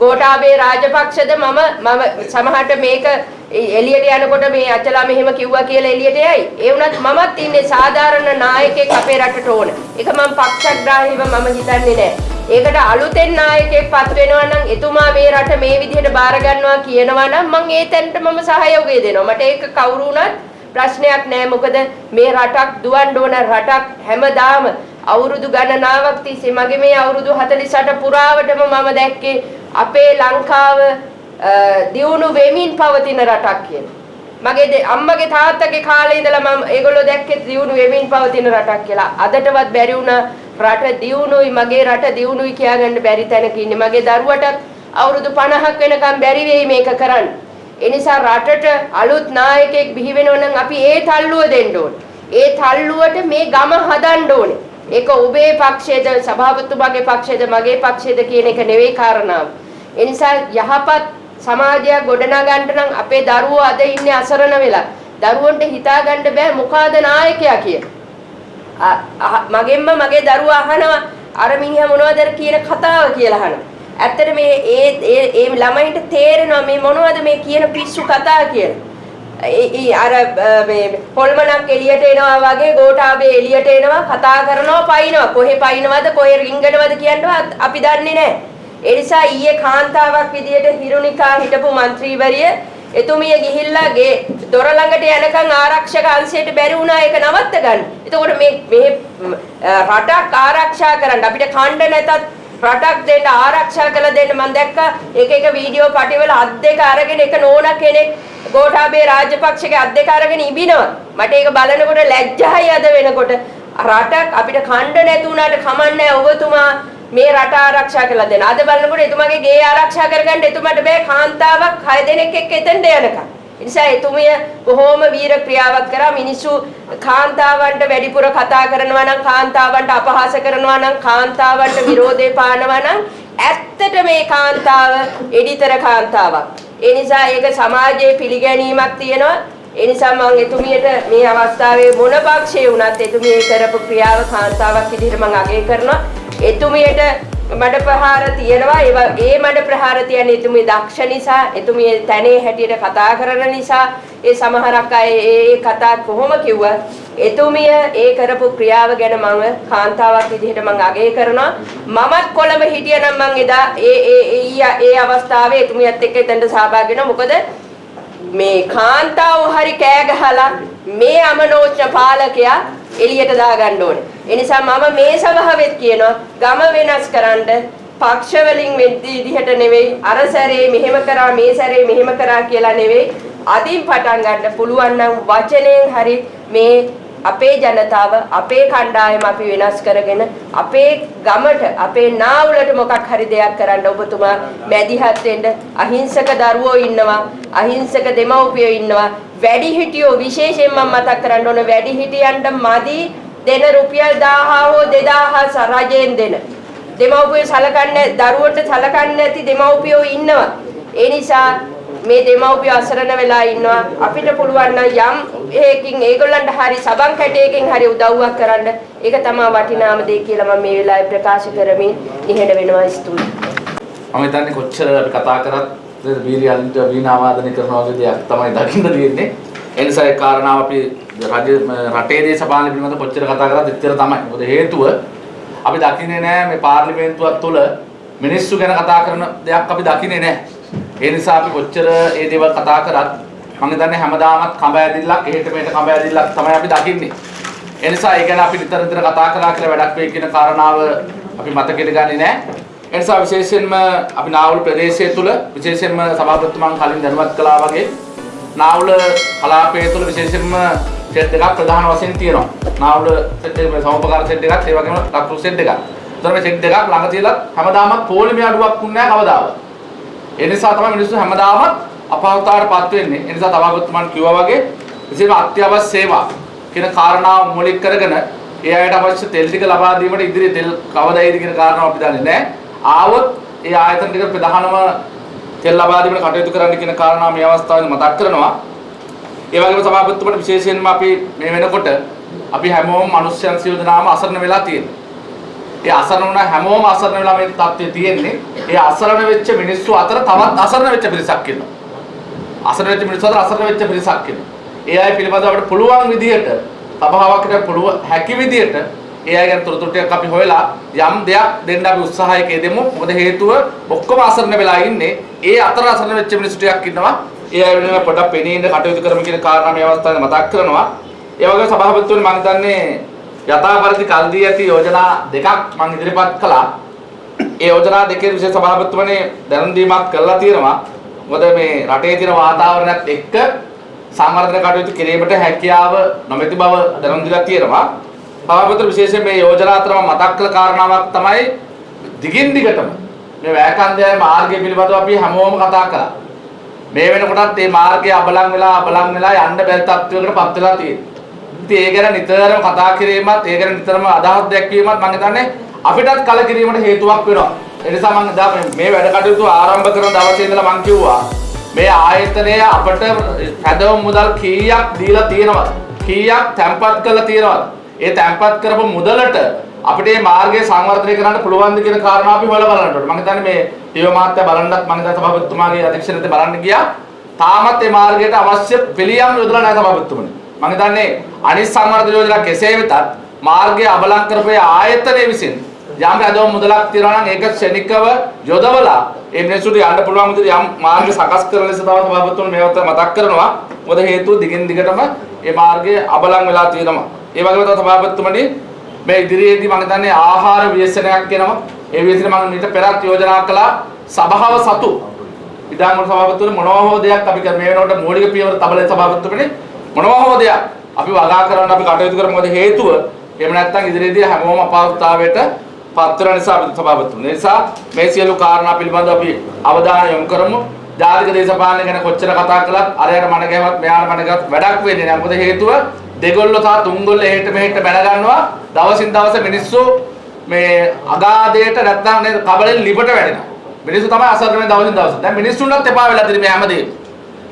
ගෝඨාභය රාජපක්ෂද මම මම සමහරට මේක එළියට යනකොට මේ අචලා මෙහෙම කිව්වා කියලා එළියට යයි. ඒ වුණත් මමත් ඉන්නේ සාධාරණ නායකයෙක් අපේ රටට ඕන. ඒක මම පක්ෂග්‍රාහීව මම හිතන්නේ නැහැ. ඒකට අලුතෙන් නායකයෙක් පත් වෙනවා නම් එතුමා මේ රට මේ විදිහට බාර ගන්නවා කියනවා නම් මම ඒ තැනට මම සහයෝගය දෙනවා. මට ඒක කවුරු වුණත් ප්‍රශ්නයක් නෑ මොකද මේ රටක් දුවන්න ඕන රටක් හැමදාම අවුරුදු ගණනාවක් තිස්සේ මගේ මේ අවුරුදු 48 පුරාවටම මම දැක්කේ අපේ ලංකාව දියුණු වෙමින් පවතින රටක් කියලා. මගේ අම්මගේ තාත්තගේ කාලේ ඉඳලා මම ඒගොල්ලෝ දැක්කේ දියුණු වෙමින් පවතින රටක් කියලා. අදටවත් බැරි වුණා රට දියුණුයි මගේ රට දියුණුයි කියාගන්න බැරි තැනක ඉන්නේ. මගේ දරුවටත් අවුරුදු 50ක් වෙනකම් බැරි වෙයි මේක කරන්න. ඒ නිසා රටට අලුත් නායකයෙක් බිහි වෙනවා නම් අපි ඒ තල්ලුව දෙන්න ඕනේ. ඒ තල්ලුවට මේ ගම හදන්න ඕනේ. ඒක ඔබේ පක්ෂයේද සභාපතිතුමාගේ පක්ෂයේද මගේ පක්ෂයේද කියන එක නෙවෙයි කාරණාව. ඒ නිසා යහපත් සමාජයක් ගොඩනගන්න නම් අපේ දරුවෝ අද ඉන්නේ අසරණ වෙලා. දරුවන්ට හිතා ගන්න බෑ මොකಾದ නායකයා කියලා. මගෙන්ම මගේ දරුවා අහනවා අර මිනිහා මොනවද කියන කතාව කියලා අහනවා. ඇත්තට මේ ඒ ඒ ඒ ළමයින්ට තේරෙනවා මේ මොනවද මේ කියන පිස්සු කතා කියලා. ඒ අර මේ පොල්මනක් එළියට එනවා වගේ ගෝඨාභය එළියට එනවා කතා කරනවා පයින්නවා කොහෙ පයින්නවද කොහෙ රිංගනවද කියනවත් අපි දන්නේ නැහැ. ඒ නිසා ඊයේ කාන්තාවක් විදියට හිරුනිකා හිටපු മന്ത്രിවරිය එතුමිය ගිහිල්ලා ගේ දොර ළඟට යනකම් ආරක්ෂක අංශයට බැරි වුණා ඒක නවත්ත ගන්න. එතකොට මේ මේ රටක් ආරක්ෂා කරන්න අපිට ඛණ්ඩ නැතත් රටක් දෙන්න ආරක්ෂා කළ දෙන්න මම දැක්කා එක එක වීඩියෝ පටිවල අත් දෙක අරගෙන එක නෝනා කෙනෙක් ගෝඨාභය රාජපක්ෂගේ අත් දෙක අරගෙන ඉබිනවා. මට ඒක බලනකොට ලැජ්ජායි අද වෙනකොට. රටක් අපිට ඛණ්ඩ නැතුණාට කමන්නේ ඔබතුමා මේ රට ආරක්ෂා කළා දෙන්න. අද බලනකොට එතුමාගේ ගේ ආරක්ෂා කරගන්න එතුමාට බෑ කාන්තාවක් 6 දෙනෙක් එක්ක එතෙන්ට යනකම්. නිසා එතුමිය බොහෝම වීර ක්‍රියාවක් කරා මිනිස්සු කාන්තාවන්ට වැඩිපුර කතා කරනවා නම් කාන්තාවන්ට අපහාස කරනවා නම් කාන්තාවන්ට විරෝධය පානවා නම් ඇත්තට මේ කාන්තාව එඩිතර කාන්තාවක්. ඒ නිසා ඒක සමාජයේ පිළිගැනීමක් තියෙනවා. ඒ නිසා මම එතුමියට මේ අවස්ථාවේ මොන පක්ෂයේ වුණත් එතුමිය කරපු ක්‍රියාව කාන්තාවක් විදිහට මම අගය කරනවා. එතුමියට මඩ ප්‍රහාර තියෙනවා. ඒවා ඒ මඩ ප්‍රහාර තියන්නේ එතුමිය දක්ෂ නිසා එතුමිය තැනේ හැටියට කතා කරන නිසා. ඒ සමහරක් අය ඒ ඒ කතා කොහොම කිව්වත් එතුමිය ඒ කරපු ක්‍රියාව ගැන මම කාන්තාවක් විදිහට මම අගය කරනවා. මමත් කොළඹ හිටියනම් මම එදා ඒ ඒ ඒ ඒ අවස්ථාවේ එතුමියත් එක්ක එතනට සහභාගී වෙනවා. මොකද මේ කාන්තාව හරි කෑ ගහලා මේ අමනෝච්ච පාලකයා එළියට දාගන්න ඕනේ. ඒ නිසා මම මේ සභාවෙත් කියනවා ගම වෙනස් කරන්න පක්ෂ වලින් විදිහට නෙවෙයි අර සැරේ මෙහෙම කරා මේ සැරේ මෙහෙම කරා කියලා නෙවෙයි අදින් පටන් ගන්න පුළුවන් නම් වචනයෙන් හරි මේ අපේ ජනතාව අපේ කණ්ඩායම අපි වෙනස් කරගෙන අපේ ගමට අපේ නාවුලට මොකක් හරි දෙයක් කරන්න ඔබතුමා මැදිහත් වෙන්න අහිංසක දරුවෝ ඉන්නවා අහිංසක දෙමව්පියෝ ඉන්නවා. වැඩිහිටියෝ විශේෂයෙන් මම මතක් කරන්න ඕන වැඩිහිටියන්ට මදි දෙන රුපියල් 1000 හෝ 2000 රජයෙන් දෙන. දෙමව්පියෝ සලකන්නේ දරුවන්ට සලකන්නේ නැති දෙමව්පියෝ ඉන්නවා. ඒ නිසා මේ දෙමව්පියෝ අසරණ වෙලා ඉන්නවා අපිට පුළුවන් නම් යම් හේකින් ඒගොල්ලන්ට හරි සබන් කැටයකින් හරි උදව්වක් කරන්න ඒක තමයි වටිනාම දේ කියලා මම මේ වෙලාවේ ප්‍රකාශ කරමින් නිහඬ වෙනවා ස්තුතියි මම හිතන්නේ කොච්චර අපි කතා කරත් වීර්යයන්ට වීණාවාදනය කරනවා වගේ දෙයක් තමයි දකින්න තියෙන්නේ. ඒ නිසා ඒ කාරණාව අපි රජ රටේ දේශපාලන පිළිබඳ කොච්චර කතා කරත් එච්චර තමයි. මොකද හේතුව අපි දකින්නේ නැහැ මේ පාර්ලිමේන්තුවක් තුළ මිනිස්සු ගැන කතා කරන දෙයක් අපි දකින්නේ නැහැ. ඒ නිසා අපි කොච්චර ඒ දේවල් කතා කරත් මම හිතන්නේ හැමදාමත් කඹ ඇදිල්ලක් එහෙට මෙහෙට කඹ ඇදිල්ලක් තමයි අපි දකින්නේ. ඒ නිසා ඒ ගැන අපි නිතර නිතර කතා කළා කියලා වැඩක් වෙයි කියන කාරණාව අපි මතකෙට ගන්නේ නැහැ. ඒ නිසා විශේෂයෙන්ම අපි නාවුල ප්‍රදේශය තුල විශේෂයෙන්ම සභාපතිතුමන් කලින් දැනුවත් කළා වගේ නාවුල කලාපය තුල විශේෂයෙන්ම සෙට් දෙකක් ප්‍රධාන වශයෙන් තියෙනවා. නාවුල සෙට් එක සමෝපකාර සෙට් එකක් ඒ වගේම ලක්රු සෙට් එකක්. ඒතර මේ සෙට් දෙකක් ළඟ තියලා හැමදාමත් පොලිමේ අඩුවක් වුන්නේ නැහැ කවදාවත්. ඒ නිසා තමයි මිනිස්සු හැමදාමත් අපහසුතාවටපත් වෙන්නේ. ඒ නිසා සභාපතිතුමන් කිව්වා වගේ විශේෂම අත්‍යවශ්‍ය සේවා කියන කාරණාව මූලික කරගෙන ඒ අයට අවශ්‍ය තෙල් ටික ලබා දීමට ඉදිරියේ තෙල් කවදා එයිද කියන කාරණාව අපි දන්නේ නැහැ. ආවොත් ඒ ආයතන ටික ප්‍රධානම තෙල් ලබා දීමට කටයුතු කරන්න කියන කාරණා මේ අවස්ථාවේදී මතක් කරනවා. ඒ වගේම සභාපතිතුමට විශේෂයෙන්ම අපි මේ වෙනකොට අපි හැමෝම මිනිස්යන් සියෝජනාම අසරණ වෙලා තියෙනවා. ඒ අසරණ වුණ හැමෝම අසරණ වෙලා මේ තත්ත්වයේ තියෙන්නේ. ඒ අසරණ වෙච්ච මිනිස්සු අතර තවත් අසරණ වෙච්ච පිරිසක් ඉන්නවා. අසරණ වෙච්ච මිනිස්සු අතර අසරණ වෙච්ච පිරිසක් ඉන්නවා. ඒ අය පිළිබඳව අපිට පුළුවන් විදිහට සභාවකට පුළුවන් හැකි විදිහට ඒ අය ගැන තොරතුරු ටිකක් අපි හොයලා යම් දෙයක් දෙන්න අපි උත්සාහයක යෙදෙමු. මොකද හේතුව ඔක්කොම අසරණ වෙලා ඉන්නේ. ඒ අතර අසරණ වෙච්ච මිනිස්සු ටිකක් ඉන්නවා. ඒ අය වෙනුවෙන් පොඩ්ඩක් පෙනී ඉන්න කටයුතු කරමු කියන කාරණා මේ අවස්ථාවේ මතක් කරනවා. ඒ වගේම සභාපතිතුමනි මම හිතන්නේ යථාපරිදි කල් දී ඇති යෝජනා දෙකක් මම ඉදිරිපත් කළා. ඒ යෝජනා දෙකේ විශේෂ සභාපතිතුමනි දැනුම් දීමක් කළා තියෙනවා. මොකද මේ රටේ තියෙන වාතාවරණයත් එක්ක සංවර්ධන කටයුතු කිරීමට හැකියාව නොමැති බව දැනුම් දීලා තියෙනවා. සභාපතිතුමනි විශේෂයෙන් මේ යෝජනා අතර මම මතක් කළ කාරණාවක් තමයි දිගින් දිගටම මේ වැයකන්දේ මාර්ගය පිළිබඳව අපි හැමෝම කතා කළා. මේ වෙනකොටත් මේ මාර්ගය අබලන් වෙලා අබලන් වෙලා යන්න බැරි තත්ත්වයකට පත් වෙලා තියෙනවා. ඉතින් ඒ ගැන නිතරම කතා කිරීමත් ඒ ගැන නිතරම අදහස් දැක්වීමත් මම හිතන්නේ අපිටත් කලකිරීමට හේතුවක් වෙනවා. ඒ නිසා මම දා මේ වැඩ කටයුතු ආරම්භ කරන දවසේ ඉඳලා මම කිව්වා මේ ආයතනය අපට හැදවම් මුදල් කීයක් දීලා තියෙනවද? කීයක් තැන්පත් කරලා තියෙනවද? ඒ තැන්පත් කරපු මුදලට අපිට මේ මාර්ගය සංවර්ධනය කරන්න පුළුවන්ද කියන කාරණා අපි හොයලා බලන්න ඕනේ. මම හිතන්නේ මේ ටීව මාත්‍ය බලන්නත් මම හිතන්නේ සභාපතිතුමාගේ අධ්‍යක්ෂණයට බලන්න ගියා. තාමත් මේ මාර්ගයට අවශ්‍ය පිළියම් යොදලා නැහැ සභාපතිතුමනි. මම හිතන්නේ අනිත් සංවර්ධන යෝජනා කෙසේ වෙතත් මාර්ගය අබලන් කරපේ ආයතනය විසින් යම් රැඳවුම් මුදලක් තියනවා නම් ඒක ක්ෂණිකව යොදවලා ඒ මිනිස්සුන්ට යන්න පුළුවන් විදිහට යම් මාර්ග සකස් කරන ලෙස තමයි සභාපතිතුමනි මේවත් මතක් කරනවා. මොකද හේතුව දිගින් දිගටම මේ මාර්ගය අබලන් වෙලා තියෙනවා. ඒ වගේම තමයි සභාපතිතුමනි මේ ඉදිරියේදී මම හිතන්නේ ආහාර ව්‍යසනයක් එනවා. ඒ ව්‍යසන මම මීට පෙරත් යෝජනා කළා සභාව සතු විධානමණ්ඩල සභාපතිතුමනි මොනවා හෝ දෙයක් අපි කර මේ වෙනකොට මූලික පියවර තබලේ සභාපතිතුමනි මොනවා හෝ දෙයක් අපි වගා කරන්න අපි කටයුතු කරමු මොකද හේතුව? එහෙම නැත්නම් ඉදිරියේදී හැමෝම අපහසුතාවයට පත් වෙන නිසා අපි සභාපතිතුමනි ඒ නිසා මේ සියලු කාරණා පිළිබඳව අපි අවධානය යොමු කරමු. ජාතික දේශපාලනය ගැන කොච්චර කතා කළත් අරයට මන ගැහුවත් මෙයාට මන ගැහුවත් වැඩක් වෙන්නේ නැහැ. මොකද හේතුව? දෙගොල්ලෝ සහ තුන්ගොල්ලෝ එහෙට මෙහෙට බැන ගන්නවා. දවසින් දවස මිනිස්සු මේ අගාධයට නැත්නම් නේද කබලෙන් ලිපට වැටෙනවා. මිනිස්සු තමයි අසරණ වෙන දවසින් දවස. දැන් මිනිස්සුන්වත් එපා වෙලා තියෙන මේ හැමදේම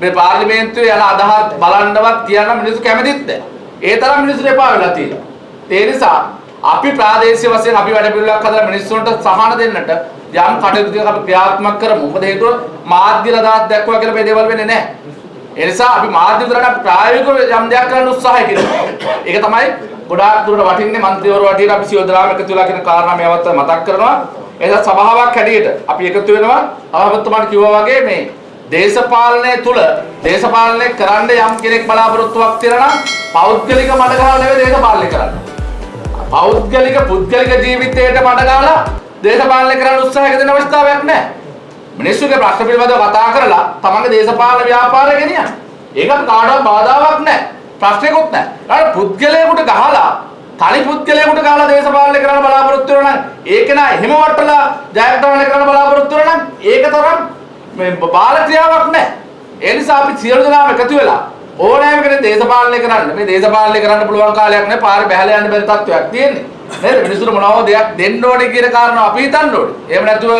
මේ පාර්ලිමේන්තුවේ යන අදහස් බලන්නවත් තියන්න මිනිස්සු කැමතිත් නැහැ. ඒ තරම් මිනිස්සු එපා වෙලා තියෙනවා. ඒ නිසා අපි ප්‍රාදේශීය වශයෙන් අපි වැඩ පිළිවෙලක් හදලා මිනිස්සුන්ට සහන දෙන්නට යම් කටයුතු ටිකක් අපි ක්‍රියාත්මක කරමු. මොකද හේතුව මාධ්‍ය රදාත් දැක්වුවා කියලා මේ දේවල් වෙන්නේ නැහැ. ඒ නිසා අපි මාධ්‍ය විතරට ප්‍රායෝගිකව යම් දෙයක් කරන්න උත්සාහය කරනවා. ඒක තමයි ගොඩාක් දුරට වටින්නේ മന്ത്രിවරු වටියට අපි සියොදලාම එකතු වෙලා කියන කාරණා මේවත් මතක් කරනවා. එදා සභාවක් හැටියට අපි එකතු වෙනවා. සභාපතිතුමාට කිව්වා වගේ මේ දේශපාලනය තුල දේශපාලනය කරන්න යම් කෙනෙක් බලාපොරොත්තුවක් තියනවා නම් පෞද්ගලික මඩ ගහලා නෙවෙයි දේශපාලනය කරන්නේ. පෞද්ගලික පුද්ගලික ජීවිතයට මඩ ගහලා දේශපාලනය කරන්න උත්සාහයක දෙන අවස්ථාවක් නැහැ. මිනිස්සුගේ ප්‍රශ්න පිළිබඳව කතා කරලා තමන්ගේ දේශපාලන ව්‍යාපාරය ගෙනියන්න. ඒකට කාටවත් බාධාවක් නැහැ. ප්‍රශ්නයක්වත් නැහැ. ඒකට පුද්ගලයෙකුට ගහලා තනි පුද්ගලයෙකුට ගහලා දේශපාලනය කරන්න බලාපොරොත්තු වෙනවා නම් ඒක නා එහෙම වටලා ජයග්‍රහණය කරන්න බලාපොරොත්තු වෙනවා නම් ඒක තරම් මේ බාල ක්‍රියාවක් නැහැ. ඒ නිසා අපි සියලු දෙනාම එකතු වෙලා ඕනෑම කෙනෙක් දේශපාලනය කරන්න මේ දේශපාලනය කරන්න පුළුවන් කාලයක් නෑ පාරේ බැහැලා යන්න බැරි තත්ත්වයක් තියෙන්නේ. නේද? මිනිස්සුන්ට මොනවද දෙයක් දෙන්න ඕනේ කියන කාරණා අපි හිතන්න ඕනේ. එහෙම නැතුව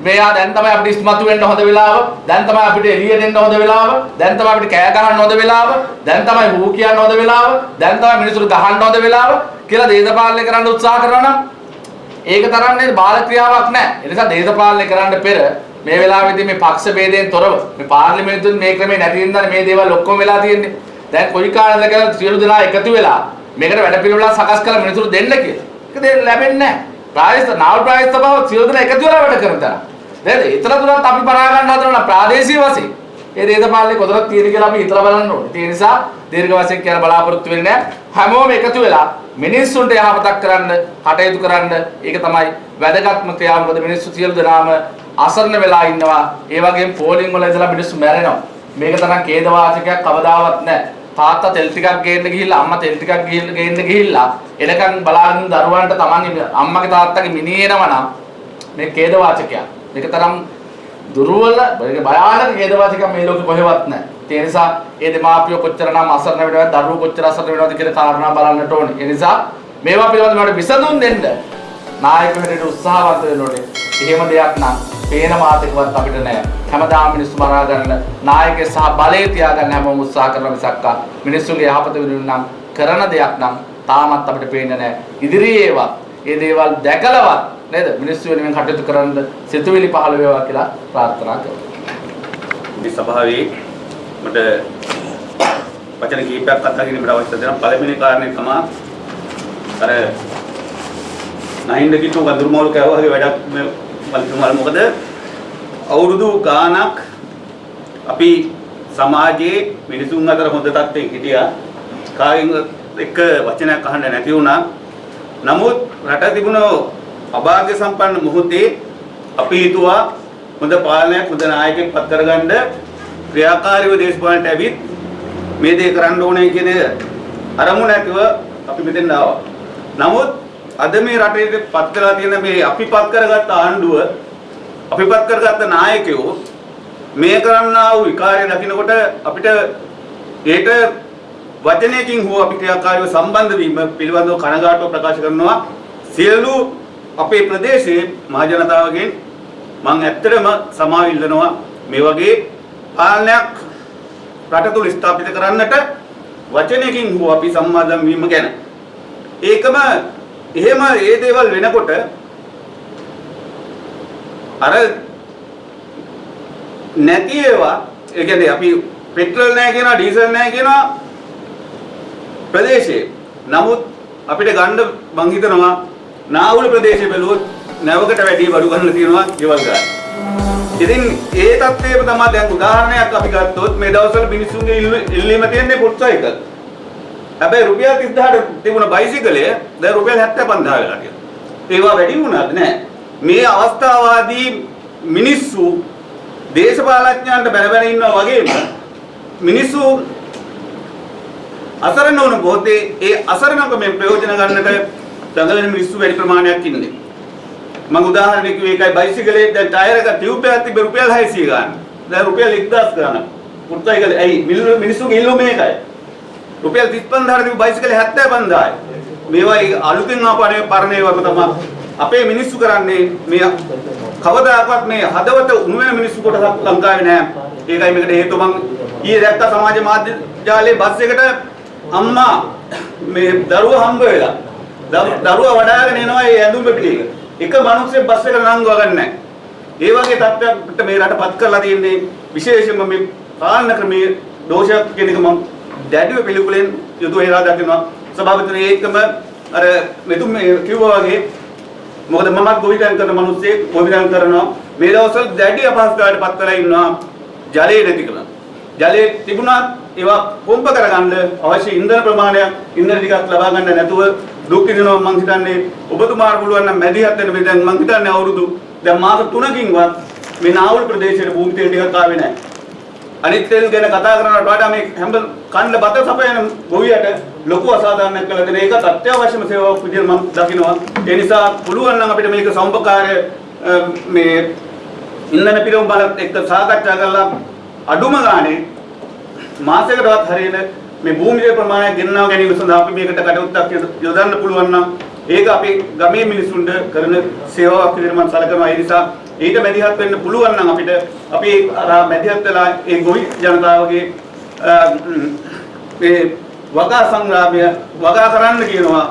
මෙයා දැන් තමයි අපිට ඉස්මතු වෙන්න හොඳ වෙලාව. දැන් තමයි අපිට එළියට එන්න හොඳ වෙලාව. දැන් තමයි අපිට කෑ ගහන්න හොඳ වෙලාව. දැන් තමයි හූ කියන්න හොඳ වෙලාව. දැන් තමයි මිනිස්සුන්ට ගහන්න හොඳ වෙලාව කියලා දේශපාලනය කරන්න උත්සාහ කරනවා නම් ඒක තරම් නේද බාල ක්‍රියාවක් නැහැ. ඒ නිසා දේශපාලනය කරන්න පෙර මේ වෙලාවේදී මේ පක්ෂ ભેදයෙන් තොරව මේ පාර්ලිමේන්තුවේ මේ ක්‍රමේ නැති වෙනදානේ මේ දේවල් ඔක්කොම වෙලා තියෙන්නේ. දැන් කොයි කාලෙද කියලා සියලු දෙනා එකතු වෙලා මේකට වැඩ පිළිවෙලක් සකස් කරලා මිනිසුන්ට දෙන්න කියලා. ඒක දෙන්න ලැබෙන්නේ නැහැ. ප්‍රාදේශ නාවල් ප්‍රාදේශ සභාව සියලු දෙනා එකතු වෙලා වැඩ කරන තරම්. නේද? ඊතර තුනත් අපි පරා ගන්න හදනවා ප්‍රාදේශීය වශයෙන්. ඒ දේශපාලනේ කොතනක් තියෙන කියලා අපි හිතලා බලන්න ඕනේ. ඒ නිසා දීර්ඝ වශයෙන් කියන බලාපොරොත්තු වෙන්නේ නැහැ. හැමෝම එකතු වෙලා මිනිස්සුන්ට යහපතක් කරන්න, කටයුතු කරන්න. ඒක තමයි වැදගත්ම ක්‍රියාව. මොකද මිනිස්සු සියලු දෙනාම අසරණ වෙලා ඉන්නවා. ඒ වගේම පෝලිං වල ඉඳලා මිනිස්සු මැරෙනවා. මේක තරම් ඛේදවාචකයක් කවදාවත් නැහැ. තාත්තා තෙල් ටිකක් ගේන්න ගිහිල්ලා අම්මා තෙල් ටිකක් ගිහිල්ලා ගේන්න ගිහිල්ලා එනකන් බලාගෙන ඉන්න දරුවන්ට තමන්ගේ අම්මගේ තාත්තගේ මිනිහෙනවා නම් මේ ඛේදවාචකයක්. මේක තරම් දුර්වල මේක භයානක ඛේදවාචකයක් මේ ලෝකෙ කොහෙවත් නැහැ. ඒ නිසා ඒ දෙමාපියෝ කොච්චරනම් අසරණ වෙනවද දරුවෝ කොච්චර අසරණ වෙනවද කියන කාරණා බලන්නට ඕනේ. ඒ නිසා මේවා පිළිබඳව මට විසඳුම් දෙන්න නායක හැටියට උත්සාහවත් වෙන්න ඕනේ. එහෙම දෙයක් නම් පේන මාතකවත් අපිට නැහැ. හැමදාම මිනිස්සු මරා ගන්න නායකය සහ බලය තියාගන්න හැමෝම උත්සාහ කරන මිසක්කා මිනිස්සුන්ගේ යහපත වෙනුවෙන් නම් කරන දෙයක් නම් තාමත් අපිට පේන්නේ නැහැ. ඉදිරියේවත් මේ දේවල් දැකලවත් නේද මිනිස්සු වෙනුවෙන් කටයුතු කරන්න සිතුවිලි පහළ වේවා කියලා ප්‍රාර්ථනා කරනවා. මේ සභාවේ මට වචන කීපයක් කතා කිරීමට අවශ්‍ය දෙනවා. පළවෙනි කාරණේ තමයි අර නයින්ද කිතු වඳුරුමෝල් කෑවා වගේ වැඩක් මේ මල්තුමාල මොකද අවුරුදු ගාණක් අපි සමාජයේ මිනිසුන් අතර හොඳ තත්ත්වයක හිටියා. කාගෙන් එක වචනයක් අහන්න නැති වුණා. නමුත් රට තිබුණ අභාග්‍ය සම්පන්න මොහොතේ අපි හිතුවා හොඳ පාලනයක් හොඳ නායකයෙක් පත් කරගන්න ක්‍රියාකාරීව දේශපාලනයට ඇවිත් මේ දේ කරන්න ඕනේ කියන අරමුණ ඇතිව අපි මෙතෙන් ආවා. නමුත් අද මේ රටේ පත් කරලා තියෙන මේ අපි පත් කරගත්ත ආණ්ඩුව අපි පත් කරගත්ත නායකයෝ මේ කරන්නා වූ විකාරය දකිනකොට අපිට ඒට වචනයකින් හෝ අපි ක්‍රියාකාරීව සම්බන්ධ වීම පිළිබඳව කනගාටුව ප්‍රකාශ කරනවා. සියලු අපේ ප්‍රදේශයේ මහ ජනතාවගෙන් මම ඇත්තටම සමාව ඉල්ලනවා මේ වගේ පාලනයක් රට තුල ස්ථාපිත කරන්නට වචනයකින් හෝ අපි සම්මාදම් වීම ගැන. ඒකම එහෙම ඒ දේවල් වෙනකොට අර නැති ඒවා ඒ කියන්නේ අපි පෙට්‍රල් නැහැ කියනවා ඩීසල් නැහැ කියනවා ප්‍රදේශයේ නමුත් අපිට ගන්න මං හිතනවා නාවුල ප්‍රදේශයේ බැලුවොත් නැවකට වැඩි බඩු ගන්න තියෙනවා ගෙවල් ගන්න. ඉතින් ඒ තත්ත්වයම තමයි දැන් උදාහරණයක් අපි ගත්තොත් මේ දවස්වල මිනිස්සුන්ගේ ඉල්ලීම තියෙන්නේ පුට්සයිකල්. හැබැයි රුපියල් 30000ට තිබුණ බයිසිකලය දැන් රුපියල් 75000 වෙලා තියෙනවා. ඒවා වැඩි වුණාද නැහැ. මේ අවස්ථාවාදී මිනිස්සු දේශපාලඥයන්ට බැන බැන ඉන්නවා වගේම මිනිස්සු අසරණ වුණ පොතේ ඒ අසරණකමෙන් ප්‍රයෝජන ගන්නට දඟලන මිනිස්සු වැඩි ප්‍රමාණයක් ඉන්නේ. මම උදාහරණයක් කිව්වේ ඒකයි බයිසිකලේ දැන් ටයර් එක ටියුබ් එකක් තිබ්බ රුපියල් 600 ගන්න. දැන් රුපියල් 1000 ගන්න. පුර්තයිකල ඇයි මිනිස්සුගේ ඉල්ලුම මේකයි. රුපියල් 35000 තිබ්බ බයිසිකලේ 75000යි. මේවා අලුතෙන් ආපනේ පරණේ වගේ තමයි අපේ මිනිස්සු කරන්නේ මේ කවදාකවත් මේ හදවත උණු වෙන මිනිස්සු කොටසක් ලංකාවේ නැහැ. ඒකයි මේකට හේතුව මම ඊයේ දැක්ක සමාජ මාධ්‍ය ජාලයේ බස් එකට අම්මා මේ දරුවා හම්බ වෙලා දරු- දරුවා වඩාගෙන එනවා ඒ ඇඳුම පිටික. එක මිනිස්සෙක් බස් එක නංගව ගන්න නැහැ. ඒ වගේ තත්ත්වයකට මේ රටපත් කරලා තියෙන්නේ විශේෂයෙන්ම මේ පාලන ක්‍රමයේ දෝෂයක් කියන එක මම දැඩිව පිළිකුලෙන් යුතුව හේලා දකිනවා. සභාපතිතුමනි ඒකම අර මෙතුම කිව්වා වගේ මොකද මමත් ගොවිතැන් කරන මිනිස්සෙක් ගොවිතැන් කරනවා. මේ දවස්වල දැඩි අපහසුතාවයට පත් වෙලා ඉන්නවා ජලය නැතිකම ජලය තිබුණත් ඒවා පොම්ප කරගන්න අවශ්‍ය ඉන්ධන ප්‍රමාණයක් ඉන්ධන ටිකක් ලබා ගන්න නැතුව දුක් විඳිනවා මං හිතන්නේ. ඔබතුමාට පුළුවන් නම් මැදිහත් වෙන්න මේ දැන් මං හිතන්නේ අවුරුදු දැන් මාස 3කින්වත් මේ නාවුල් ප්‍රදේශයේ භූමි තෙල් ටිකක් ආවේ නැහැ. අනිත් තෙල් ගැන කතා කරනවට වඩා මේ හැම කන්න බත සපයන ගොවියට ලොකු අසාධාරණයක් කළා. දෙන ඒකත් අත්‍යවශ්‍යම සේවාවක් විදිහට මම දකිනවා. ඒ නිසා පුළුවන් නම් අපිට මේක සම්පකාරය අ, මේ ඉන්ධන පිරවුම් බලත් එක්ක සාකච්ඡා කරලා අඩුම ගානේ මාසයකටවත් හරියන මේ භූමියේ ප්‍රමාණය ගෙන්වා ගැනීම සඳහා අපි මේකට කටයුත්තක් යොද- යොදන්න පුළුවන් නම් ඒක අපි ගමේ මිනිසුන්ට කරන සේවාවක් විදිහට මම සැලකනවා. ඒ නිසා ඊට මැදිහත් වෙන්න පුළුවන් නම් අපිට අපි අර මැදිහත් වෙලා ඒ ගොවි ජනතාවගේ අ, ම්, මේ වගා සංග්‍රාමය වගා කරන්න කියනවා.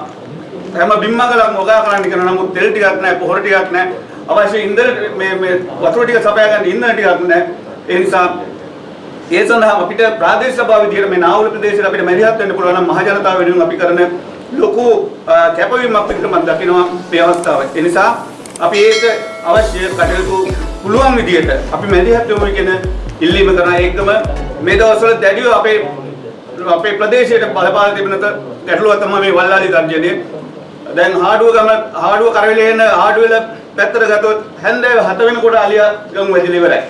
හැම බිම්මගලක්ම වගා කරන්න කියනවා නමුත් තෙල් ටිකක් නැහැ පොහොර ටිකක් නැහැ. අවශ්‍ය ඉන්ධන මේ මේ වතුර ටික සපයා ගන්න ඉන්ධන ටිකක් නැහැ. ඒ නිසා ඒ සඳහා අපිට ප්‍රාදේශීය සභාව විදිහට මේ නාවුල ප්‍රදේශයට අපිට මැදිහත් වෙන්න පුළුවන් නම් මහ ජනතාව වෙනුවෙන් අපි කරන ලොකු අ, කැපවීමක් විදිහට මම දකිනවා මේ අවස්ථාව. ඒ නිසා අපි ඒක අවශ්‍ය කටයුතු පුළුවන් විදිහට අපි මැදිහත් වෙමු කියන ඉල්ලීම කරන ඒකම මේ දවස්වල දැඩිව අපේ අපේ ප්‍රදේශයට බලපාන තිබෙන ගැටලුව තමයි මේ වල්ලාලි තර්ජනය. දැන් හාඩුව ගම හාඩුව කරවිලේ එන හාඩුවල පැත්තට ගත්තොත් හැන්දෑව 7 වෙනකොට අලියා ගම් වැදිලි ඉවරයි.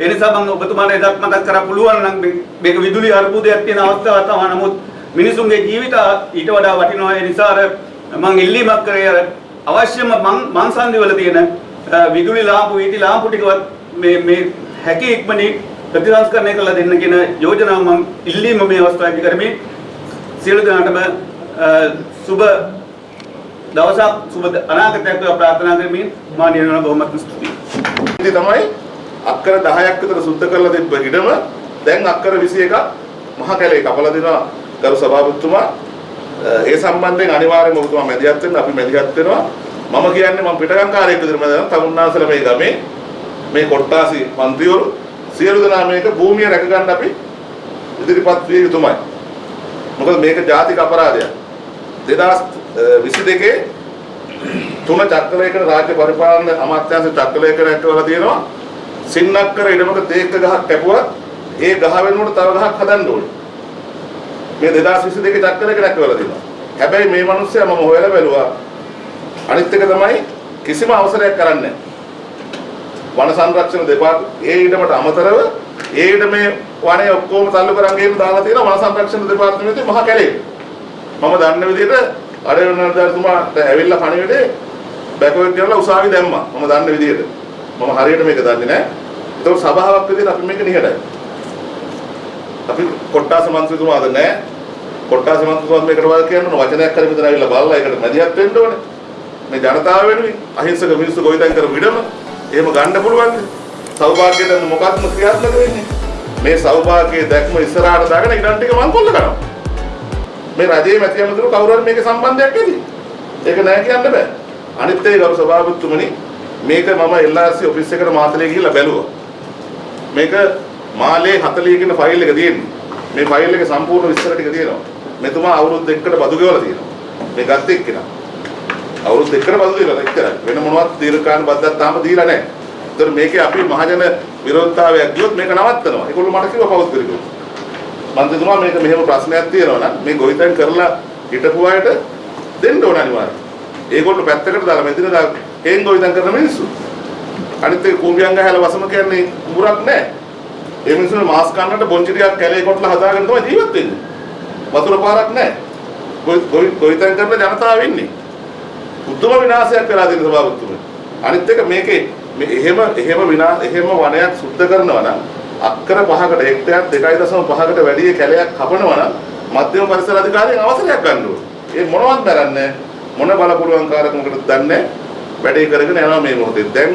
ඒ නිසා මම ඔබතුමාට එදත් මතක් කරා පුළුවන් නම් මේ- මේක විදුලි අර්බුදයක් තියෙන අවස්ථාවක් තමයි. නමුත් මිනිසුන්ගේ ජීවිත ඊට වඩා වටිනවා. ඒ නිසා අර මම ඉල්ලීමක් කරේ අර අවශ්‍යම මං මංසන්දි වල තියෙන අ, විදුලි ලාම්පු වීති ලාම්පු ටිකවත් මේ මේ හැකි ඉක්මනින් ප්‍රතිසංස්කරණය කරලා දෙන්න කියන යෝජනාව මම ඉල්ලීම මේ අවස්ථාවේදී කරමි. සියලු දෙනාටම අ, සුබ දවසක් සුබ අනාගතයක් වේවා ප්‍රාර්ථනා කරමින් මා නියමන බොහොමත් ස්තුතියි. ඉතින් තමයි අක්කර 10ක් විතර සුද්ධ කරලා තිබ්බ ඉඩම දැන් අක්කර 21ක් මහ කැලේ කපලා දෙනවා ගරු සභාපතිතුමා ඒ සම්බන්ධයෙන් අනිවාර්යයෙන්ම ඔබතුමා මැදිහත් වෙන්න අපි මැදිහත් වෙනවා මම කියන්නේ මම පිටගම්කාරයෙක් විදිහට මම තමුන්නාසල මේ ගමේ මේ කොට්ටාසි മന്ത്രിවරු සියලු දෙනා මේක භූමිය රැක ගන්න අපි ඉදිරිපත් විය යුතුමයි. මොකද මේක ජාතික අපරාධයක්. 2022 තුන චක්‍රලේඛන රාජ්‍ය පරිපාලන අමාත්‍යාංශ චක්‍රලේඛන ඇටවලා තියෙනවා. සින්නක්කර ඉඩමක තේක්ක ගහක් කැපුවා. ඒ ගහ වෙනුවට තව ගහක් හදන්න ඕනේ. මේ 2022 චක්‍රලේඛන ඇටවලා තියෙනවා. හැබැයි මේ මිනිස්සයා මම හොයලා බැලුවා අනිත් එක තමයි කිසිම අවසරයක් කරන්නේ වන සංරක්ෂණ දෙපාර්ත ඒ ඉඩමට අමතරව ඒ ඉඩමේ වනයේ ඔක්කොම තල්ලු කරන් ගේම දාලා තියෙනවා වන සංරක්ෂණ දෙපාර්තමේන්තුවේ මහ කැලේ මම දන්න විදිහට අර වෙනදාතුමාට ඇවිල්ලා පණිවිඩේ බැකවර්ඩ් කරලා උසාවි දැම්මා. මම දන්න විදිහට. මම හරියට මේක දන්නේ නැහැ. ඒතකොට සභාවක් විදිහට අපි මේක නිහඬයි. අපි කොට්ටාස මන්ත්‍රීතුමාද නැහැ. කොට්ටාස මන්ත්‍රීතුමාත් මේකට වල් කියන්න ඕන වචනයක් හරි මෙතන ඇවිල්ලා බලලා ඒකට මැදිහත් වෙන්න ඕනේ. මේ ජනතාව වෙනුවෙන් අහිංසක මිනිස්සු ගොවිතැන් කරපු ඉඩම එහෙම ගන්න පුළුවන්ද? සෞභාග්‍යයට මොකක්ද ක්‍රියාත්මක වෙන්නේ? මේ සෞභාග්‍යයේ දැක්ම ඉස්සරහට දාගෙන ඉඩම් ටික මංකොල්ල කරනවා. මේ රජයේ මැති ඇමතුරු කවුරු හරි මේකේ සම්බන්ධයක් ඇති. ඒක නෑ කියන්න බෑ. අනිත් ඒ ගරු සභාපතිතුමනි මේක මම LRC ඔෆිස් එකට මාතලේ ගිහිල්ලා බැලුවා. මේක මාලේ 40 කියන ෆයිල් එක තියෙන්නේ. මේ ෆයිල් එකේ සම්පූර්ණ විස්තර ටික තියෙනවා. මෙතුමා අවුරුදු දෙකකට බදු ගෙවලා තියෙනවා. මේ ගත්ත එක්කෙනා. අවුරුදු දෙකකට බදු දීලා එච්චරයි. වෙන මොනවත් දීර්ඝකාල බද්දක් තාම දීලා නැහැ. ඒතර මේකේ අපි මහජන විරෝධතාවයක් ගියොත් මේක නවත්තනවා. ඒගොල්ලෝ මට කිව්වා පෞද්ගලිකව කිව්වා. මන්ත්‍රීතුමා මේක මෙහෙම ප්‍රශ්නයක් තියෙනවා නම් මේ ගොවිතැන් කරලා හිටපු අයට දෙන්න ඕන අනිවාර්යයෙන්. ඒගොල්ලෝ පැත්තකට දාලා මෙතන දා හේන් ගොවිතැන් කරන මිනිස්සු. අනිත් ඒ කුඹියන් ගහලා වසම කියන්නේ කුඹරක් නැහැ. ඒ මිනිස්සුන්ට මාස් කන්නට බොන්චි ටිකක් කැලේ කොටලා හදාගෙන තමයි ජීවත් වෙන්නේ. වතුර පාරක් නැහැ. ගොවි ගොවිතැන් කරන ජනතාව ඉන්නේ. උතුම විනාශයක් වෙලා තියෙන සභාවතුමනි. අනිත් එක මේකේ මේ එහෙම එහෙම විනා එහෙම වනයක් සුද්ධ කරනවා නම් අක්කර පහකට හෙක්ටරයක් 2.5කට වැඩි කැලයක් කපනවා නම් මධ්‍යම පරිසර අධිකාරියෙන් අවසරයක් ගන්න ඕනේ. ඒ මොනවත් දරන්නේ මොන බලපුලුවන් කාරකමකටද දන්නේ වැඩේ කරගෙන යනවා මේ මොහොතේ. දැන්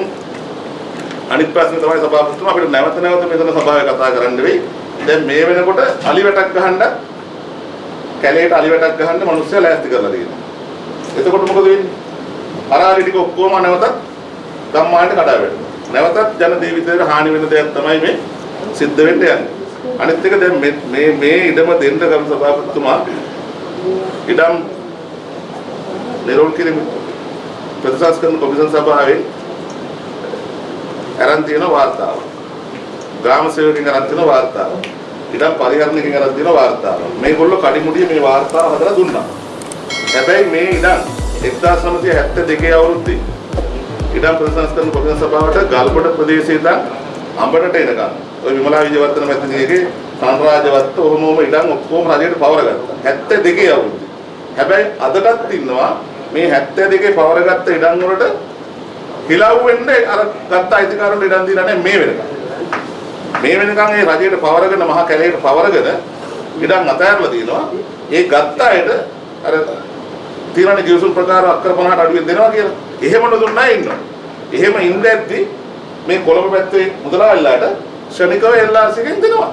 අනිත් ප්‍රශ්නේ තමයි සභාපතිතුමා අපිට නැවත නැවත මෙතන සභාවේ කතා කරන්න වෙයි. දැන් මේ වෙනකොට අලි වැටක් ගහන්න කැලේට අලි වැටක් ගහන්න මිනිස්සු ලෑස්ති කරලා තියෙනවා. එතකොට මොකද වෙන්නේ? අරාලි ටික ඔක්කොම නැවතත් ගම්මානට කඩා වැටෙනවා. නැවතත් ජන ජීවිතේට හානි වෙන දෙයක් තමයි මේ සිද්ධ වෙන්න යන්නේ. අනිත් එක දැන් මේ මේ මේ ඉඩම දෙන්න ගම් සභාපතිතුමා ඉඩම් නිරෝල් කිරීම ප්‍රතිසංස්කරණ කොමිෂන් සභාවේ අරන් තියෙන වාර්තාව. ග්‍රාම සේවකයන් අරන් තියෙන වාර්තාව. ඉඩම් පරිහරණයකින් අරන් තියෙන වාර්තාව. මේගොල්ලෝ කඩිමුඩිය මේ වාර්තාව හදලා දුන්නා. හැබැයි මේ ඉඩම් 1972 අවුරුද්දේ. ඉඩම් ප්‍රතිසංස්කරණ කොමිෂන් සභාවට ගල්කොට ප්‍රදේශයේ ඉඳන් අඹටට එනකම් ඔය විමලා විජයවර්ධන මැතිණියගේ සංරාජවත්ත ඔහොමම ඉඩම් ඔක්කොම රජයට පවර ගත්තා. 72 අවුරුද්දේ. හැබැයි අදටත් ඉන්නවා මේ 72 පවර ගත්ත ඉඩම් වලට හිලව් වෙන්නේ අර ගත්ත අයිතිකාරන්ට ඉඩම් දීලා නැහැ මේ වෙනකම් මේ වෙනකම් ඒ රජයට පවරගෙන මහා කැලේට පවරගෙන ඉඩම් අතහැරලා තියෙනවා ඒ ගත්ත අයට අර තිරණ ජීවසුන් ප්‍රකාර අක්කර 50ට අඩුවෙන් දෙනවා කියලා. එහෙම නොදුන්නා ඉන්නවා. එහෙම ඉඳද්දි මේ කොළඹ පැත්තේ මුදලාලිලාට ශනිකව LRC එකෙන් දෙනවා.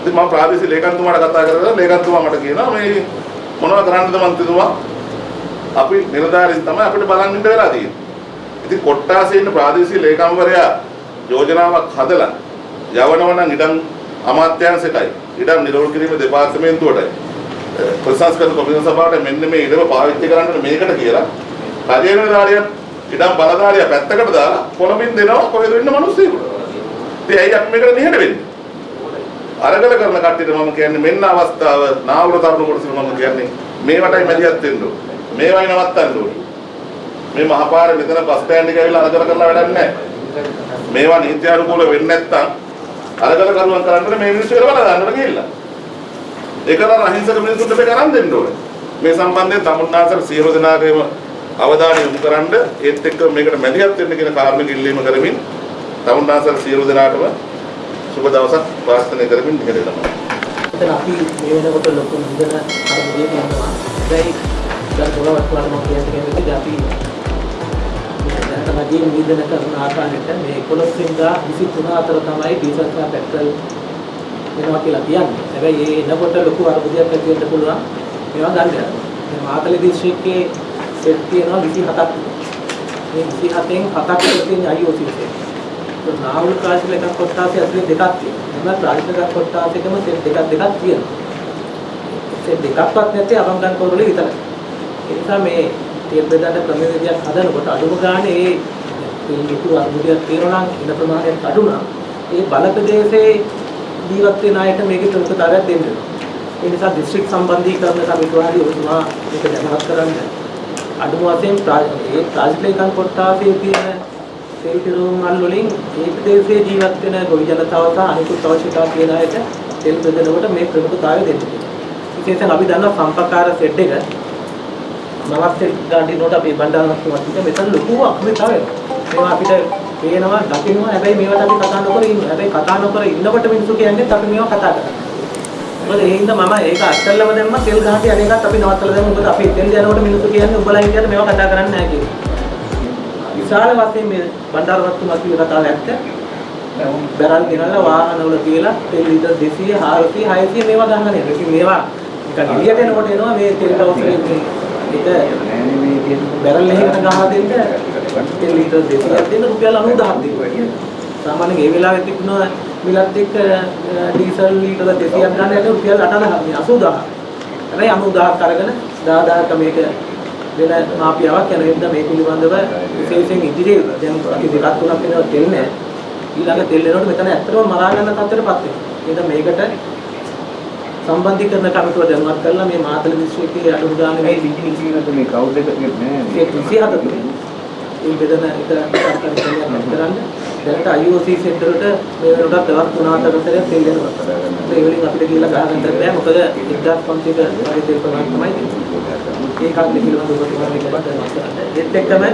ඉතින් මම ප්‍රාදේශීය ලේකම්තුමාට කතා කරලා ලේකම්තුමා මට කියනවා මේ මොනවද කරන්නද මන්ත්‍රීතුමා අපි නිලධාරීන් තමයි අපිට බලන් ඉන්න වෙලා තියෙන්නේ. ඉතින් කොට්ටාසේ ඉන්න ප්‍රාදේශීය ලේකම්වරයා යෝජනාවක් හදලා යවනවා නම් ඉඩම් අමාත්‍යාංශයටයි ඉඩම් නිරෝධ කිරීම දෙපාර්තමේන්තුවටයි ප්‍රසංස්කරණ කොමිෂන් සභාවට මෙන්න මේ ඉඩම පාවිච්චි කරන්න මේකට කියලා රජයේ නිලධාරියන් ඉඩම් බලධාරියා පැත්තකට දාලා කොළඹින් දෙනවා කොහෙද වෙන්න මිනිස්සුන්ට. ඉතින් ඇයි අපි මේකට නිහඬ වෙන්නේ? අරගල කරන කට්ටියට මම කියන්නේ මෙන්න අවස්ථාව නාවුල තරුණ කොටසට මම කියන්නේ මේවටයි මැදිහත් වෙන්න ඕනේ. මේවයි නවත්තන්න ඕනේ. මේ මහපාර මෙතන බස් ස්ටෑන්ඩ් එක ඇවිල්ලා අරගල කරලා වැඩක් නැහැ. මේවා නීත්‍යානුකූල වෙන්නේ නැත්තම් අරගල කරුවන් කරන්න මේ මිනිස්සු වෙලා බලන්න ගිහිල්ලා. ඒකලා අහිංසක මිනිස්සුන්ට මේක අරන් දෙන්න ඕනේ. මේ සම්බන්ධයෙන් තමුන්නාසර සියලු දෙනාගේම අවධානය යොමු කරන්න ඒත් එක්ක මේකට මැදිහත් වෙන්න කියන කාර්මික ඉල්ලීම කරමින් තමුන්නාසර සියලු දෙනාටම සුබ දවසක් වාස්තනය කරමින් ඉගෙනගන්නවා. එතන අපි මේ වෙනකොට ලොකු ඉඳන අරමුදේ තියෙනවා. හැබැයි දැන් පොළොවට වල මම කියන්නේ අපි දැන් තමයි නිදන කරන ආකාරයට මේ 11 වෙනිදා 23 අතර තමයි ඩීසල් සහ පෙට්‍රල් වෙනවා කියලා කියන්නේ. හැබැයි ඒ එනකොට ලොකු අරමුදයක් ඇති වෙන්න පුළුවන්. මේවා ගන්න. මේ මාතලේ දිස්ත්‍රික්කයේ සෙට් තියෙනවා 27ක්. මේ 27න් හතක් තියෙන IOC සෙට්. නාවුල් කාසිල එකක් කොටාසේ ඇතුලේ දෙකක් තියෙනවා. එහම රාජික කොටාසේකම සෙට් දෙකක් දෙකක් තියෙනවා. සෙට් දෙකක්වත් නැත්තේ අවංගන් කෝරළේ විතරයි. ඒ නිසා මේ තේල් බෙදන්න ක්‍රමවේදයක් හදනකොට අඩුම ගානේ ඒ ලොකු අර්බුදයක් තියෙනවා නම් ඉන ප්‍රමාණයක් අඩු නම් ඒ බල ප්‍රදේශයේ ජීවත් වෙන අයට මේකේ ප්‍රමුඛතාවයක් දෙන්න වෙනවා. ඒ නිසා දිස්ත්‍රික් සම්බන්ධීකරණ කමිටුවාදී ඔබතුමා මේක දැනවත් කරන්න. අඩුම වශයෙන් ඒ ප්‍රාජිකලේකන් කොටාසේ තියෙන තෙල් පිරුම් මල් වලින් ඒ ප්‍රදේශයේ ජීවත් වෙන ගොවි ජනතාව සහ අනිකුත් අවශ්‍යතා තියෙන අයට තෙල් බෙදනකොට මේ ප්‍රමුඛතාවය දෙන්න. විශේෂයෙන් අපි දන්නවා සම්පකාර සෙට් එක නවස්තේ ගාඩිනෝට අපි බණ්ඩාරනාත්තුමා කිව්වා මෙතන ලොකු අක්‍රිතාවය මේවා අපිට පේනවා දකින්නවා. හැබැයි මේවට අපි කතා නොකර ඉන්නවා හැබැයි කතා නොකර ඉන්නකොට මිනිස්සු කියන්නේ අපි මේවා කතා කරනවා. මොකද ඒ හින්දා මම ඒක අත්හැරලම දැම්ම තෙල් ගහට අනේකත් අපි නවත්තලා දැම්මා. මොකද අපි එතෙන් යනකොට මිනිස්සු කියන්නේ උඹලා කියන්නේ මේවා කතා කරන්නේ නැහැ කියලා. විශාල වශයෙන් මේ බණ්ඩාරනාත්තුමා කිව්ව කතාව ඇත්ත. බැරල් ගෙනල්ලා වාහනවල තියලා තෙල් ලීටර් 200 400 600 මේවා ගන්න නේද ඉතින් මේවා නිකන් එළියට එනකොට එනවා මේ තෙල් දවසේ මේ ඒක බැරල් එකකට ගහලා දෙන්න තෙල් ලීටර් 200ක් දෙන්න රුපියල් 90000ක් දෙන්න. සාමාන්‍යයෙන් ඒ වෙලාවෙත් තිබුණා මිලත් එක්ක ඩීසල් ලීටර 200ක් ගන්න යන රුපියල් 80000 80000. හැබැයි 90000ක් අරගෙන 10000ක මේක වෙන මාපියාවක් යන හින්දා මේ පිළිබඳව විශේෂයෙන් ඉදිරියේ දැන් අපි දෙකක් තුනක් වෙනවා තෙල් නැහැ. ඊළඟ තෙල් එනකොට මෙතන ඇත්තටම මරා ගන්න තත්ත්වයටපත් වෙනවා. එහෙනම් මේකට සම්බන්ධීකරණ කමිටුව දැනුවත් කරලා මේ මාතල දිස්ත්‍රික්කයේ අඩු ගානේ මේ ඉතින් මේ කවුද එක නෑ ඒ 27 තුනේ ඒ බෙදන එක කරන්න දැනට IOC සෙන්ටර් වලට මේ වෙනකොට දවස් 3-4 සැරයක් තෙල් දෙනවා. ඒ වලින් අපිට කියලා ගහගන්න බෑ මොකද 1500ක වගේ තෙල් ප්‍රමාණය තමයි තියෙන්නේ. ඒකත් පිළිබඳව දැනවත් කරන්න. ඒත් එක්කම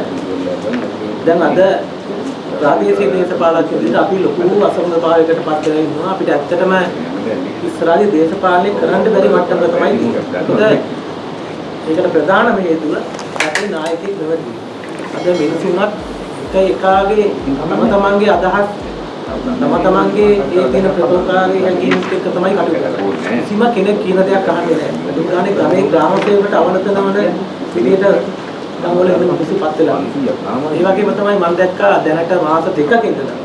දැන් අද ප්‍රාදේශීය දේශපාලකයෝ විදිහට අපි ලොකු අසමනතාවයකට පත් වෙලා ඉන්නවා. අපිට ඇත්තටම ඉස්සරහදී දේශපාලනය කරන්න බැරි මට්ටමක තමයි තියෙන්නේ. ඒකට ප්‍රධානම හේතුව රටේ නායකයෙක් නොවැරදි. අද මිනිසුන්වත් එක එකාගේ තම තමන්ගේ අදහස් තම තමන්ගේ ඒ තියෙන ප්‍රබෝධකාරී හැඟීම් එක්ක තමයි කටයුතු කරන්නේ. කිසිම කෙනෙක් කියන දෙයක් අහන්නේ නැහැ. දුකානේ ගමේ ග්‍රාම සේවකට අවනත නවන විදියට ගම්වල ඉන්න මිනිස්සුපත් වෙලා. ඒ වගේම තමයි මම දැක්කා දැනට මාස දෙකක ඉඳලා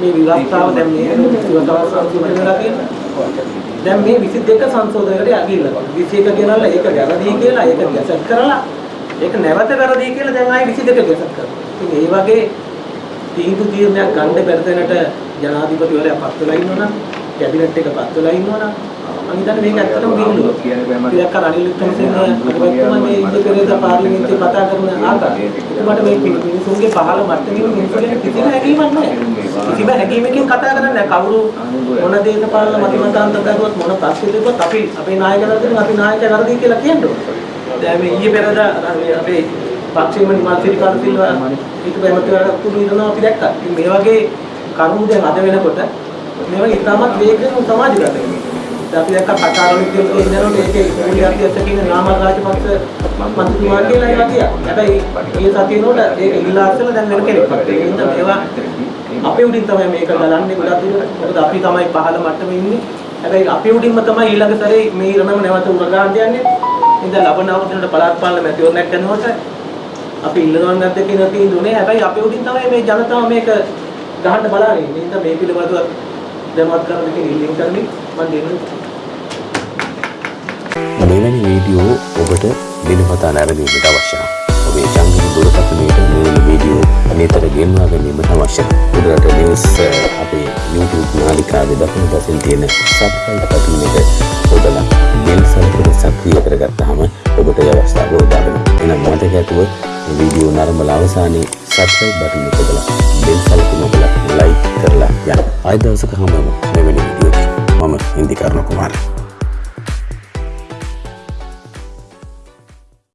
මේ විවස්ථාව දැන් මේ විවස්ථාව සංශෝධනය වෙලා තියෙනවා. දැන් මේ 22 සංශෝධනයකට යකිල්ලා. 21 කියනවල ඒක වැරදි කියලා ඒක ගැසට් කරලා ඒක නැවත වැරදි කියලා දැන් ආයේ 22 ගැසට් කරනවා. ඉතින් ඒ වගේ තීන්දුව තීරණයක් ගන්න බැරි තැනට ජනාධිපතිවරයා පත් වෙලා ඉන්නවනම් කැබිනට් එක පත් වෙලා ඉන්නවනම් මම හිතන්නේ මේක ඇත්තටම බිහිලුවක්. ඉතින් අර අනිල් වික්‍රමසිංහ අධිපතිතුමා මේ ඉන්දිය පෙරේදා පාර්ලිමේන්තුවේ කතා කරන ආකාරය. එතකොට මේ මිනිසුන්ගේ පහළ මට්ටමේ මිනිසුන්ගේ කිසිම හැඟීමක් නැහැ. කිසිම හැඟීමකින් කතා කරන්නේ නැහැ. කවුරු මොන දේශපාලන මතිමතාන්තර දරුවත් මොන ප්‍රශ්න තිබ්බත් අපි අපේ නායකයන් අපි නායකයා වැරදි කියලා කියන්න ඕනේ. දැන් මේ ඊයේ පෙරේදා අපේ පක්ෂේම නිමල් සිරිපාල සිල්වා ඊට පෙරමතවරක් තුරු ඉන්නවා අපි දැක්කා. ඉතින් මේ වගේ කරුණු දැන් අද වෙනකොට මේවා ඉතාමත් වේගයෙන් සමාජගත වෙනවා. දැන් අපි දැක්කා කතාවලින් කියනකොට ඒකේ මූලික අධ්‍යක්ෂ කියන නාමල් රාජපක්ෂ මන්ත්‍රීතුමා කියලා ඒවා කියා. හැබැයි ඒ සතියනෝට ඒක ඉල්ලා අස්සලා දැන් වෙන කෙනෙක් වත්. ඒ නිසා මේවා අපේ උඩින් තමයි මේක ගලන්නේ ගොඩක් දුරට. මොකද අපි තමයි පහළ මට්ටමේ ඉන්නේ. හැබැයි අපේ උඩින්ම තමයි ඊළඟ සැරේ මේ ඉරණම නැවත උරගාන්න යන්නේ. ඉතින් ලබන අවුරුද්දේට පළාත් පාලන මැතිවරණයක් කරනකොට අපි ඉල්ලනවා නැද්ද කියන තීන්දුවනේ. හැබැයි අපේ උඩින් තමයි මේ ජනතාව මේක ගහන්න බලන්නේ. ඒ නිසා මේ පිළිබඳව දැනුවත් කරන්න කියන ඉල්ලීම් කරමින් මම දෙන්නේ. මෙවැනි වීඩියෝ ඔබට දිනපතා නැරඹීමට අවශ්‍ය නම් ඔබේ ජංගම දුරකථනයට මෙවැනි වීඩියෝ අනිතර ගෙන්වා ගැනීමට අවශ්‍ය නම් උඩරට නිවුස් අපේ YouTube නාලිකාවේ දකුණු පසින් තියෙන සබ්ස්ක්‍රයිබ් බටන් එක ඔබලා බෙල් සල්පට සක්‍රිය කරගත්තාම ඔබට ඒ අවස්ථාව උදා වෙනවා. එහෙනම් මතක ඇතුව මේ වීඩියෝ නරඹලා අවසානයේ සබ්ස්ක්‍රයිබ් බටන් එක ඔබලා බෙල් සල්පට ඔබලා ලයික් කරලා යන්න. ආයෙ දවසක හමුවෙමු මෙවැනි වීඩියෝ එකකින්. මම ඉන්දිකර්ණ කුමාරයා